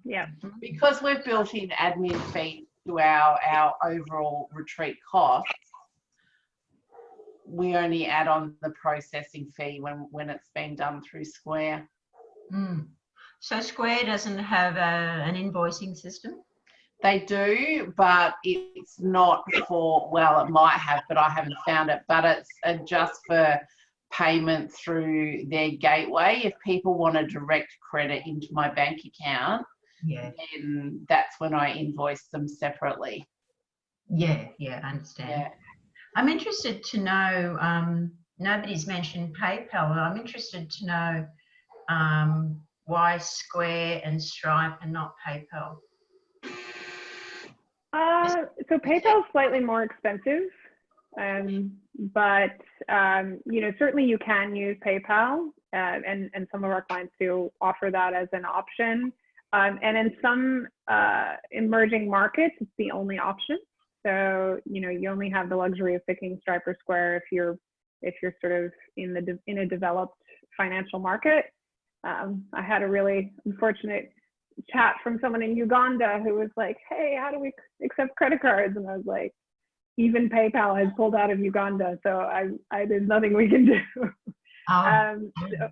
yeah. Because we've built in admin fees to our, our overall retreat costs, we only add on the processing fee when, when it's been done through Square. Mm. So Square doesn't have a, an invoicing system? They do, but it's not for, well, it might have, but I haven't found it. But it's uh, just for payment through their gateway. If people want a direct credit into my bank account, Yeah, then that's when I invoice them separately. yeah, yeah, I understand. Yeah. I'm interested to know, um, nobody's mentioned PayPal. I'm interested to know um, why Square and Stripe and not PayPal. Uh, so PayPal is slightly more expensive, um, but um, you know certainly you can use PayPal, uh, and and some of our clients do offer that as an option. Um, and in some uh, emerging markets, it's the only option. So you know you only have the luxury of picking Stripe or Square if you're if you're sort of in the in a developed financial market. Um, I had a really unfortunate chat from someone in Uganda who was like, "Hey, how do we accept credit cards?" And I was like, "Even PayPal has pulled out of Uganda, so I, I there's nothing we can do." Oh, um, so,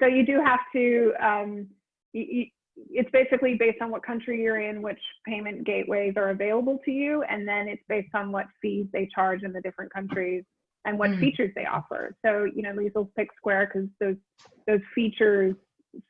so you do have to. Um, y y it's basically based on what country you're in, which payment gateways are available to you, and then it's based on what fees they charge in the different countries and what Mm. features they offer. So you know, Liesl's pick Square because those those features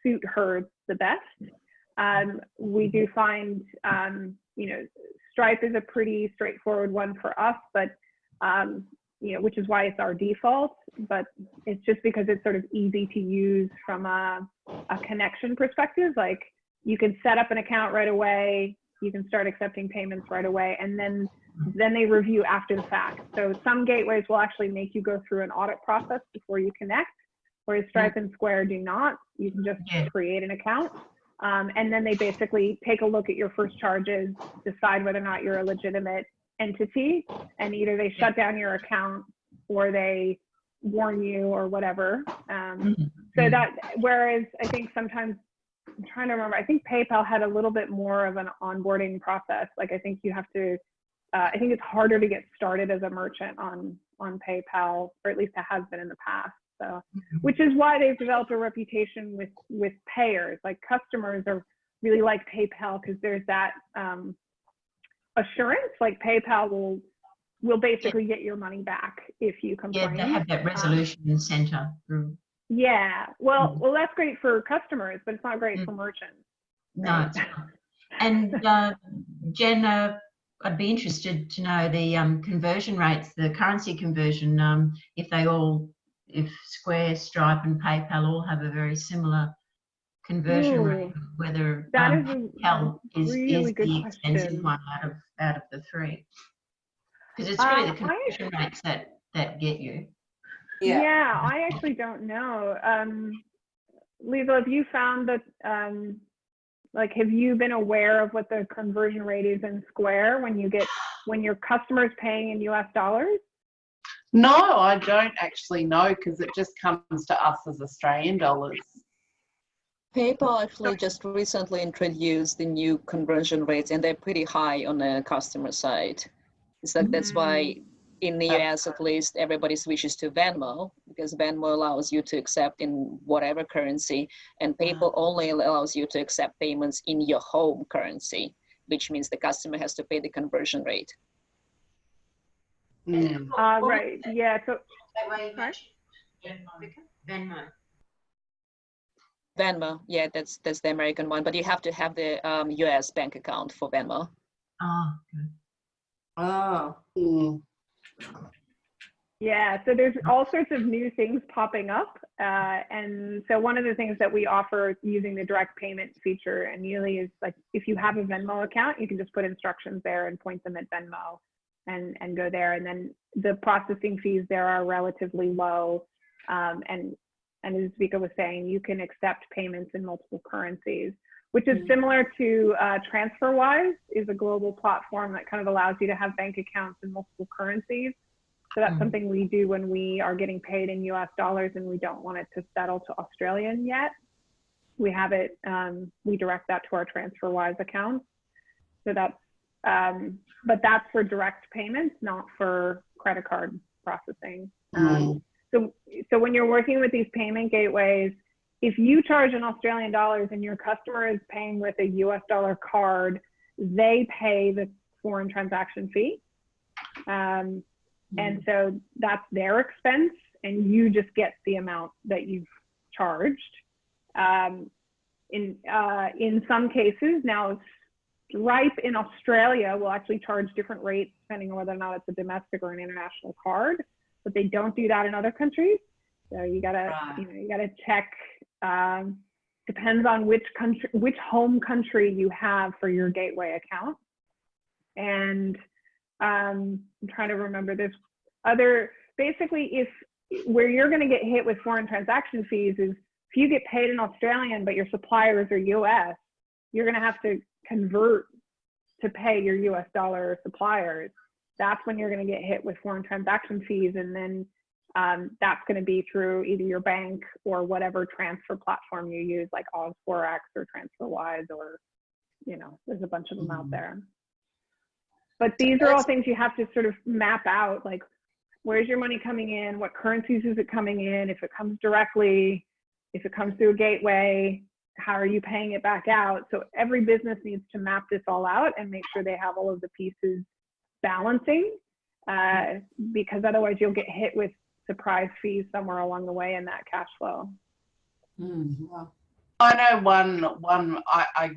suit her the best. Um, we do find, um, you know, Stripe is a pretty straightforward one for us, but, um, you know, which is why it's our default, but it's just because it's sort of easy to use from a, a connection perspective. Like you can set up an account right away, you can start accepting payments right away, and then then they review after the fact. So some gateways will actually make you go through an audit process before you connect, whereas Stripe and Square do not. You can just create an account. Um, and then they basically take a look at your first charges, decide whether or not you're a legitimate entity, and either they shut down your account or they warn you or whatever. Um, mm, so mm. that, whereas I think sometimes I'm trying to remember. I think PayPal had a little bit more of an onboarding process. Like I think you have to. Uh, I think it's harder to get started as a merchant on on PayPal, or at least it has been in the past. So, which is why they've developed a reputation with with payers. Like customers are really like PayPal because there's that um, assurance. Like PayPal will will basically get your money back if you Yeah, they have that Um, resolution centre. Mm. Yeah. Well, Mm. well, that's great for customers, but it's not great Mm. for merchants. No, it's not. And uh, Jen, uh, I'd be interested to know the um, conversion rates, the currency conversion, um, if they all, if Square, Stripe and PayPal all have a very similar conversion rate, whether That um, is PayPal is, really is good the expensive question. one out of, out of the three. Because it's really the Uh, I- conversion rates that, that get you. Yeah. I actually don't know. Um, Lisa, have you found that, um, like, have you been aware of what the conversion rate is in Square when you get, when your customer's paying in US dollars? No, I don't actually know because it just comes to us as Australian dollars. PayPal actually just recently introduced the new conversion rates and they're pretty high on the customer side. It's like that's why in the US at least everybody switches to Venmo because Venmo allows you to accept in whatever currency and PayPal only allows you to accept payments in your home currency, which means the customer has to pay the conversion rate. Mm. Uh, right. Yeah. So, Sorry? Venmo. Venmo. Venmo, yeah, that's that's the American one, but you have to have the um, US bank account for Venmo. Oh, good. Oh. Mm. Yeah, so there's all sorts of new things popping up. Uh, and so one of the things that we offer using the direct payment feature and Neely is like if you have a Venmo account, you can just put instructions there and point them at Venmo and, and go there. And then the processing fees there are relatively low. Um, and, and as Vika was saying, you can accept payments in multiple currencies, which is similar to uh, TransferWise is a global platform that kind of allows you to have bank accounts in multiple currencies. So that's Mhm. something we do when we are getting paid in US dollars and we don't want it to settle to Australian yet. We have it, um, we direct that to our TransferWise account. So that's, um, but that's for direct payments, not for credit card processing. Um, so, so when you're working with these payment gateways, if you charge in Australian dollars and your customer is paying with a US dollar card, they pay the foreign transaction fee. Um, and so that's their expense, and you just get the amount that you've charged. Um, in uh, in some cases, now Stripe in Australia will actually charge different rates depending on whether or not it's a domestic or an international card, but they don't do that in other countries. So you gotta Right. you know you gotta check. Um, depends on which country, which home country you have for your gateway account, and um, I'm trying to remember this other basically if where you're going to get hit with foreign transaction fees is if you get paid in Australian but your suppliers are US, you're going to have to convert to pay your US dollar suppliers. That's when you're going to get hit with foreign transaction fees, and then um, that's going to be through either your bank or whatever transfer platform you use, like OzForex or TransferWise, or you know, there's a bunch of them out Mhm. there. But these are all things you have to sort of map out, like where's your money coming in, what currencies is it coming in, if it comes directly, if it comes through a gateway, how are you paying it back out? So every business needs to map this all out and make sure they have all of the pieces balancing, uh, because otherwise you'll get hit with surprise fees somewhere along the way in that cash flow. Mm, wow. I know one one I, I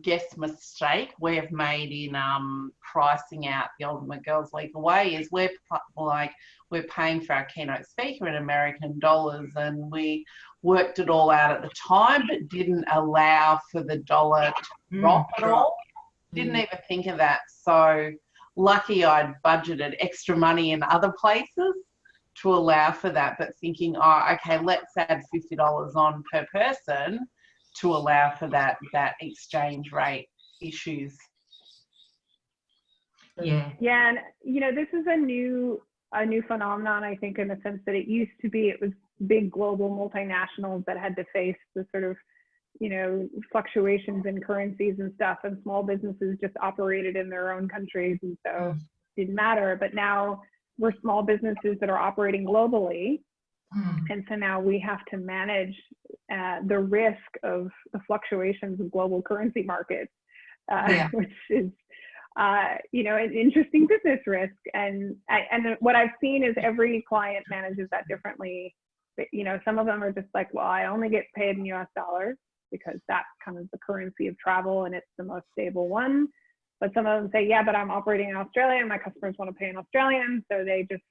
guess mistake we've made in um pricing out the Ultimate Girls League away is we're like we're paying for our keynote speaker in American dollars and we worked it all out at the time but didn't allow for the dollar to drop at all. Didn't even think of that. So lucky I'd budgeted extra money in other places to allow for that, but thinking, oh, okay, let's add fifty dollars on per person to allow for that that exchange rate issues. Yeah. Yeah, and you know, this is a new a new phenomenon, I think, in the sense that it used to be it was big global multinationals that had to face the sort of you know, fluctuations in currencies and stuff, and small businesses just operated in their own countries, and so mm. didn't matter. But now we're small businesses that are operating globally, Mm. and so now we have to manage uh, the risk of the fluctuations of global currency markets, uh, Yeah. which is, uh, you know, an interesting business risk. And I, and what I've seen is every client manages that differently. But, you know, some of them are just like, well, I only get paid in U.S. dollars because that's kind of the currency of travel and it's the most stable one. But some of them say, yeah, but I'm operating in Australia and my customers want to pay in Australian, so they just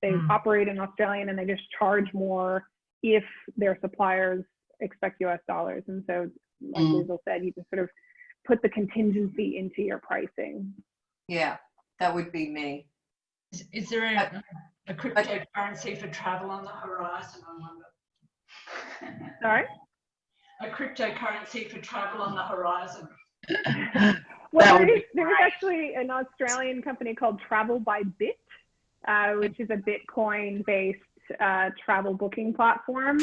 they Mm. operate in Australian and they just charge more if their suppliers expect US dollars. And so, like Mm. Liesl said, you just sort of put the contingency into your pricing. Yeah, that would be me. Is, is there a, a cryptocurrency for travel on the horizon? I wonder. Sorry? A cryptocurrency for travel on the horizon. Well, there is, there is actually an Australian company called Travel by Bit, uh, which is a Bitcoin based uh, travel booking platform.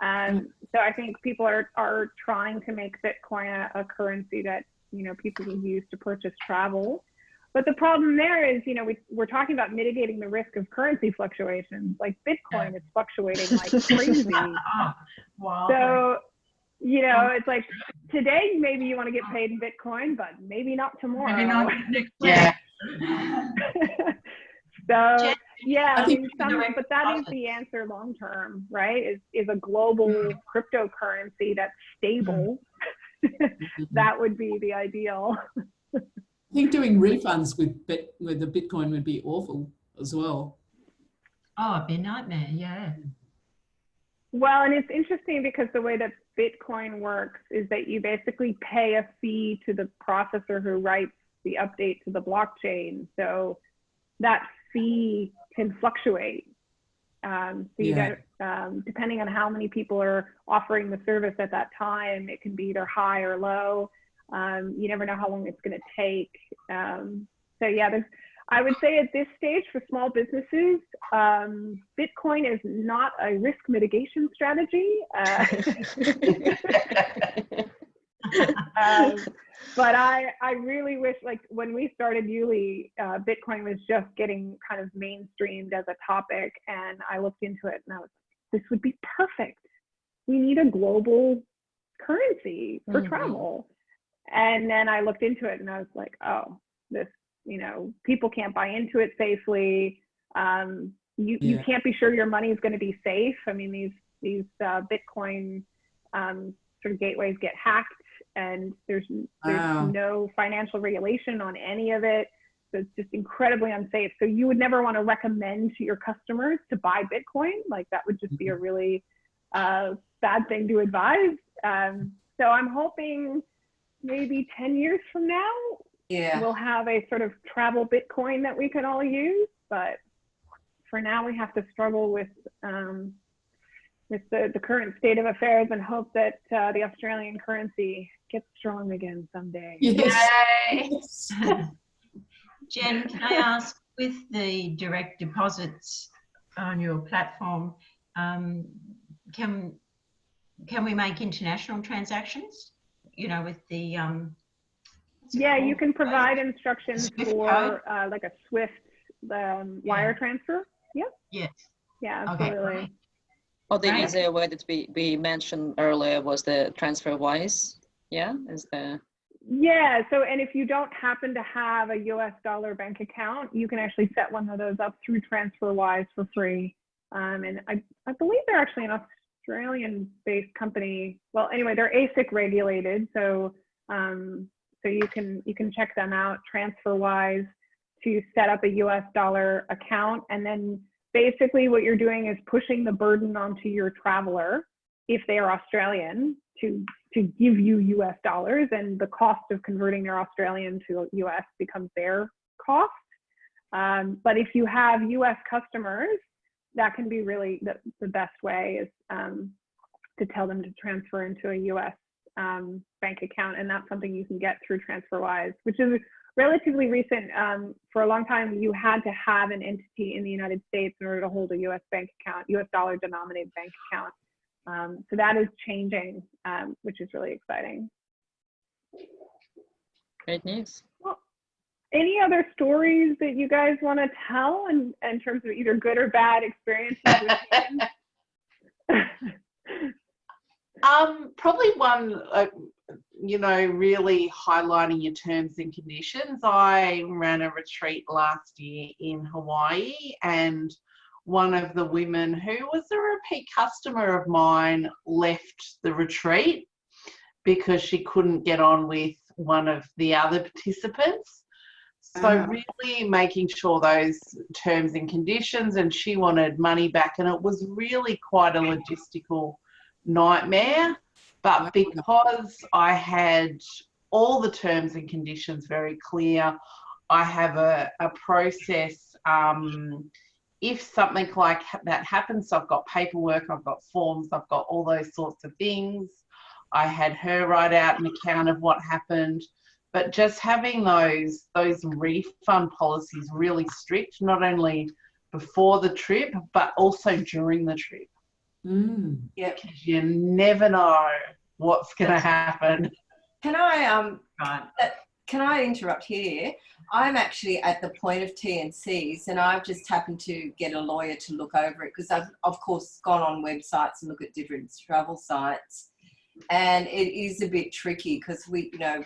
Um, so I think people are, are trying to make Bitcoin a, a currency that, you know, people can use to purchase travel. But the problem there is, you know, we, we're talking about mitigating the risk of currency fluctuations. Like Bitcoin is fluctuating like crazy. Wow. So, you know, um, it's like today maybe you want to get paid in Bitcoin, but maybe not tomorrow. Maybe not next week. Yeah. so yeah, I I mean, some, but that is the answer long term, right? Is is a global mm-hmm. cryptocurrency that's stable. Mm-hmm. that would be the ideal. I think doing refunds with bit with the Bitcoin would be awful as well. Oh, it'd be a nightmare, yeah. Mm. Well, and it's interesting because the way that Bitcoin works is that you basically pay a fee to the processor who writes the update to the blockchain. So that fee can fluctuate. Um, so you Yeah. get, um, depending on how many people are offering the service at that time, it can be either high or low. Um, you never know how long it's going to take. Um, so yeah, there's, I would say at this stage for small businesses, um, Bitcoin is not a risk mitigation strategy. Uh, um, but I, I really wish, like when we started Yuli, uh, Bitcoin was just getting kind of mainstreamed as a topic, and I looked into it and I was like, this would be perfect. We need a global currency for Mhm. travel. And then I looked into it and I was like, oh, this, you know, people can't buy into it safely. Um, you, you can't be sure your money is going to be safe. I mean, these these uh, Bitcoin um, sort of gateways get hacked, and there's there's Wow. no financial regulation on any of it. So it's just incredibly unsafe. So you would never want to recommend to your customers to buy Bitcoin. Like that would just be a really uh, bad thing to advise. Um, so I'm hoping maybe 10 years from now Yeah. we'll have a sort of travel Bitcoin that we can all use. But for now, we have to struggle with um, with the, the current state of affairs and hope that uh, the Australian currency gets strong again someday. Yes. Yes. Jen, can I ask, with the direct deposits on your platform, um, can can we make international transactions? You know, with the um, what's it Yeah, you can provide instructions Swift for uh, like a Swift um, wire transfer. Yes. Yeah, Okay, absolutely. great. Or the Right. easier way that we, we mentioned earlier was the TransferWise. Yeah, is the Yeah. So, and if you don't happen to have a US dollar bank account, you can actually set one of those up through TransferWise for free. Um, and I, I believe they're actually an Australian based company. Well, anyway, they're ASIC regulated. So, um, so you can, you can check them out TransferWise to set up a US dollar account. And then basically what you're doing is pushing the burden onto your traveler if they are Australian to to give you US dollars and the cost of converting their Australian to US becomes their cost. Um, but if you have US customers, that can be really the, the best way is um, to tell them to transfer into a US um, bank account. And that's something you can get through TransferWise, which is relatively recent. Um, for a long time, you had to have an entity in the United States in order to hold a US bank account, US dollar denominated bank account. Um, so that is changing, um, which is really exciting. Great news. Well, Any other stories that you guys want to tell in, in terms of either good or bad experiences? Um, probably one, uh, you know, really highlighting your terms and conditions. I ran a retreat last year in Hawaii, and one of the women who was a repeat customer of mine left the retreat because she couldn't get on with one of the other participants. So, Ah. really making sure those terms and conditions, and she wanted money back, and it was really quite a logistical nightmare. But because I had all the terms and conditions very clear, I have a, a process. Um, if something like that happens, so I've got paperwork, I've got forms, I've got all those sorts of things. I had her write out an account of what happened. But just having those those refund policies really strict, not only before the trip, but also during the trip Mm. because you never know what's going to happen. Can I um Right. can I interrupt here? I'm actually at the point of TNCs and I've just happened to get a lawyer to look over it because I've of course gone on websites and look at different travel sites and it is a bit tricky because we you know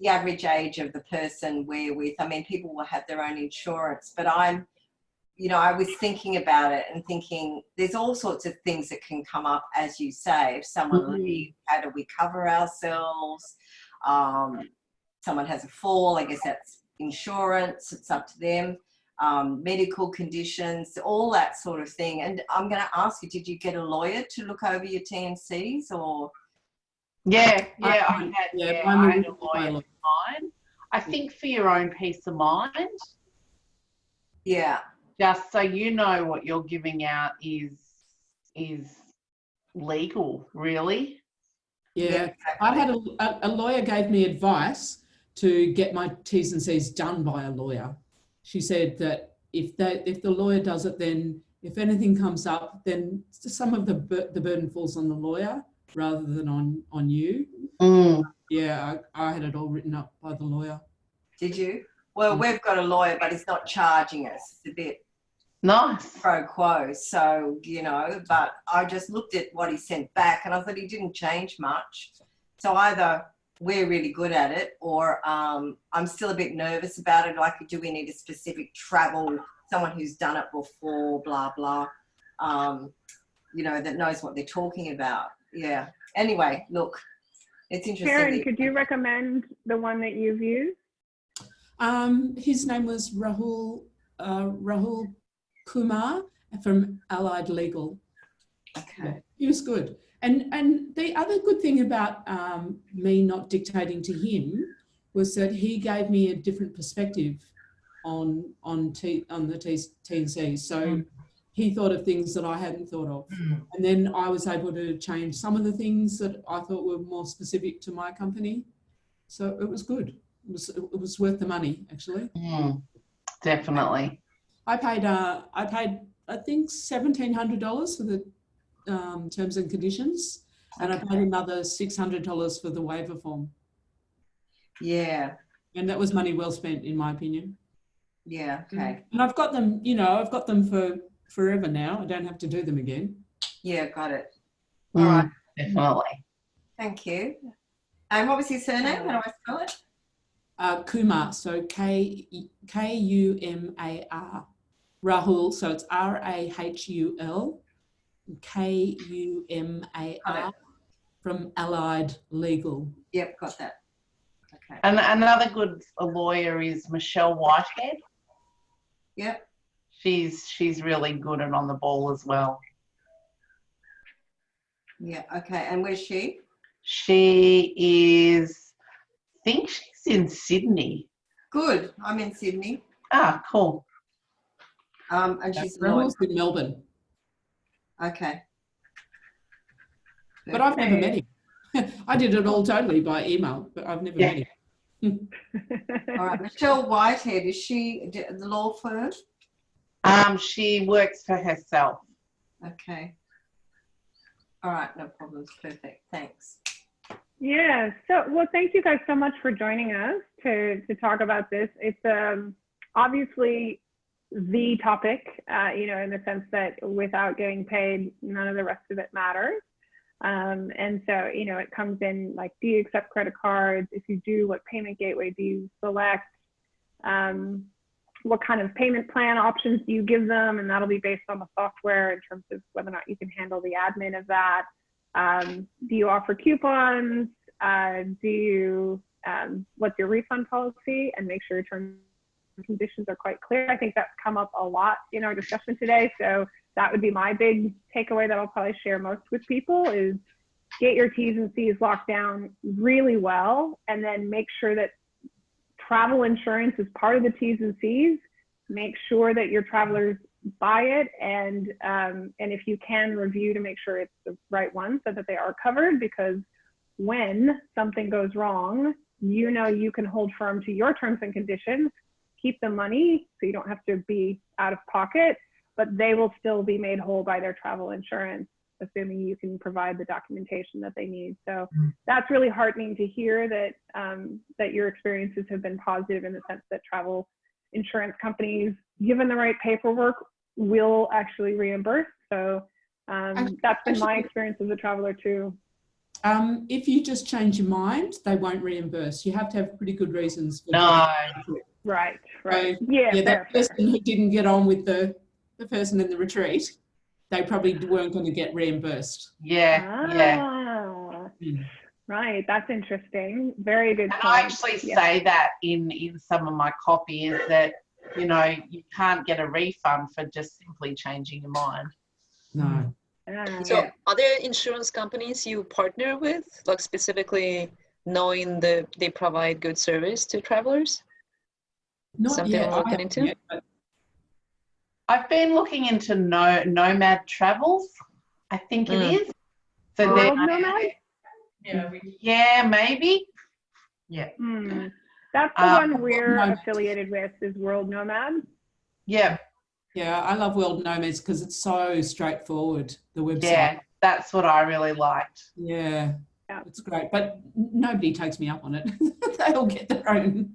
the average age of the person we're with I mean people will have their own insurance but I'm you know I was thinking about it and thinking there's all sorts of things that can come up as you say if someone Mhm. leaves how do we cover ourselves um, someone has a fall, I guess that's insurance, it's up to them, um, medical conditions, all that sort of thing. And I'm going to ask you, did you get a lawyer to look over your TNCs or? Yeah, yeah, I I- had, yeah, yeah, I had a looked by a lawyer for mine. I think for your own peace of mind, Yeah, just so you know what you're giving out is is legal, really. Yeah, exactly. I had a, a, a lawyer gave me advice to get my T's and C's done by a lawyer. She said that if they, if the lawyer does it, then if anything comes up, then some of the bur- the burden falls on the lawyer rather than on on you. Yeah, I, I had it all written up by the lawyer. Did you? Well, Mm. we've got a lawyer, but he's not charging us. It's a bit Nice. pro quo. So, you know, but I just looked at what he sent back and I thought he didn't change much. So either we're really good at it or um, I'm still a bit nervous about it. Like, do we need a specific travel, someone who's done it before, blah, blah, um, you know, that knows what they're talking about. Yeah. Anyway, look, it's interesting. Karen, could you recommend the one that you've used? Um, his name was Rahul uh, Rahul Kumar from Allied Legal. Okay. He was good. And and the other good thing about um, me not dictating to him was that he gave me a different perspective on on T, on the T, T&C. So he thought of things that I hadn't thought of. And then I was able to change some of the things that I thought were more specific to my company. So it was good. It was it was worth the money actually. Mm, definitely. I paid uh I paid I think seventeen hundred dollars for the um, terms and conditions, and I paid another six hundred dollars for the waiver form, Yeah. and that was money well spent in my opinion. Yeah. Okay. And I've got them, you know, I've got them for forever now. I don't have to do them again. Yeah. Got it. Mm, All right. Definitely. Thank you. And what was his surname? How do I spell it? Uh, Kumar, so K K U M A R, Rahul, so it's R A H U L K U M A R from Allied Legal. Yep, got that. Okay. And another good lawyer is Michelle Whitehead. Yep. She's she's really good and on the ball as well. Yeah. Okay. And where's she? She is, I think she's in Sydney. Good. I'm in Sydney. Ah, cool. Um, and she's a in Melbourne, Okay. but I've never met him. I did it all totally by email, but I've never Yeah. met him. All right. Michelle Whitehead. Is she the law firm? Um, she works for herself. Okay. All right, no problems. Perfect. Thanks. Yeah. So, well, thank you guys so much for joining us to to talk about this. It's um, obviously the topic, uh, you know, in the sense that without getting paid, none of the rest of it matters. Um, and so, you know, it comes in like, do you accept credit cards? If you do, what payment gateway do you select? Um, what kind of payment plan options do you give them? And that'll be based on the software in terms of whether or not you can handle the admin of that. Um, do you offer coupons? Uh, do you, um, what's your refund policy? And make sure you and conditions are quite clear. I think that's come up a lot in our discussion today. So that would be my big takeaway that I'll probably share most with people is get your T's and C's locked down really well, and then make sure that travel insurance is part of the T's and C's. Make sure that your travelers buy it, and um, and if you can review to make sure it's the right one so that they are covered. Because when something goes wrong, you know you can hold firm to your terms and conditions, keep the money so you don't have to be out of pocket, but they will still be made whole by their travel insurance assuming you can provide the documentation that they need. So that's really heartening to hear that um, that your experiences have been positive in the sense that travel insurance companies, given the right paperwork, will actually reimburse. So um, that's been my experience as a traveler too. Um, if you just change your mind, they won't reimburse. You have to have pretty good reasons. for No. Right, right. So, yeah, yeah, fair, that fair. person who didn't get on with the, the person in the retreat, they probably weren't going to get reimbursed. Yeah, yeah. Ah, Mm. Right, that's interesting. Very good And point. I actually Yeah. say that in in some of my copy is that you know you can't get a refund for just simply changing your mind. No. Ah, So are there insurance companies you partner with, like specifically knowing that they provide good service to travelers? Not Something yet. we're I looking haven't into? yet, I've been looking into no, Nomad Travels. I think it Mm. is. So World they're Nomad? Yeah, yeah, maybe. Yeah, Hmm. That's the Um, one we're Nomad. affiliated with is World Nomad. yeah, yeah, I love World Nomads because it's so straightforward. The website. yeah. That's what I really liked. Yeah. Yeah. It's great, but nobody takes me up on it. they all get their own.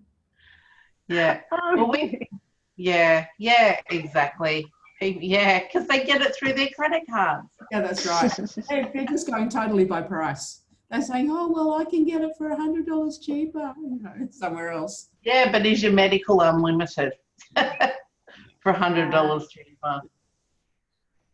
Yeah, Um, Well, we- yeah, yeah, exactly. Yeah, because they get it through their credit cards. Yeah, that's right. They- They're just going totally by price. They're saying, "Oh well, I can get it for a hundred dollars cheaper, you know, somewhere else." Yeah, but is your medical unlimited for a hundred dollars cheaper?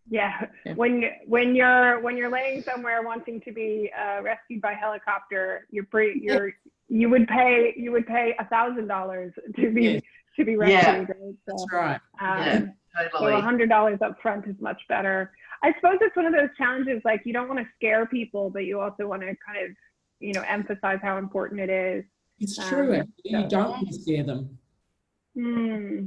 yeah. Yeah. When you when you're when you're laying somewhere wanting to be uh, rescued by helicopter, you're pre, you're you would pay you would pay a thousand dollars to be Yes. to be Yeah. rescued. right? So, That's right. um, Yeah, So totally. a hundred dollars up front is much better. I suppose it's one of those challenges. Like you don't want to scare people, but you also want to kind of, you know, emphasize how important it is. It's Um, true. so- You don't want to scare them. Hmm.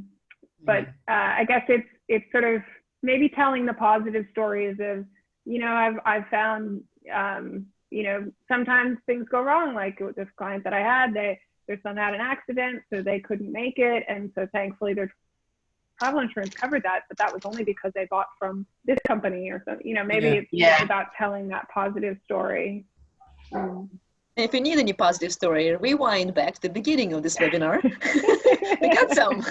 But uh, I guess it's it's sort of maybe telling the positive stories of, you know, I've I've found, um, you know, sometimes things go wrong. Like with this client that I had, they their son had an accident, so they couldn't make it, and so thankfully their travel insurance covered that, but that was only because they bought from this company or something. You know, maybe Yeah. it's Yeah. about telling that positive story. Mm. If you need any positive story, rewind back to the beginning of this webinar. we got some.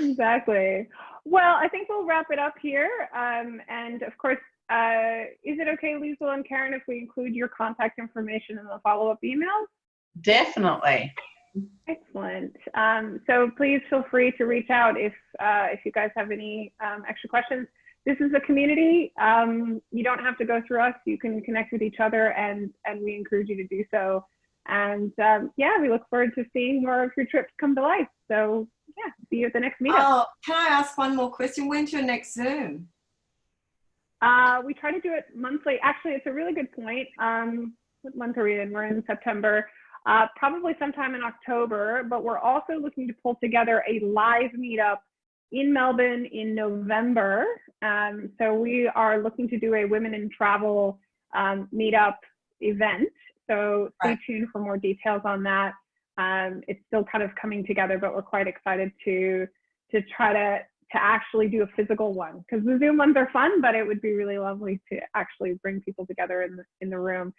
exactly. Well, I think we'll wrap it up here. Um, and of course, uh, is it okay, Liesl and Karen, if we include your contact information in the follow-up email? Definitely. Excellent. Um, so please feel free to reach out if uh, if you guys have any um, extra questions. This is a community. Um, you don't have to go through us. You can connect with each other, and and we encourage you to do so. And um, yeah, we look forward to seeing more of your trips come to life. So yeah, see you at the next meetup. Oh, can I ask one more question? When's your next Zoom? Uh, we try to do it monthly. Actually, it's a really good point. Um, what month are we in? We're in September. Uh, probably sometime in October, but we're also looking to pull together a live meetup in Melbourne in November. Um, so we are looking to do a women in travel um, meetup event. So stay Right. tuned for more details on that. Um, it's still kind of coming together, but we're quite excited to to try to to actually do a physical one because the Zoom ones are fun, but it would be really lovely to actually bring people together in the, in the room.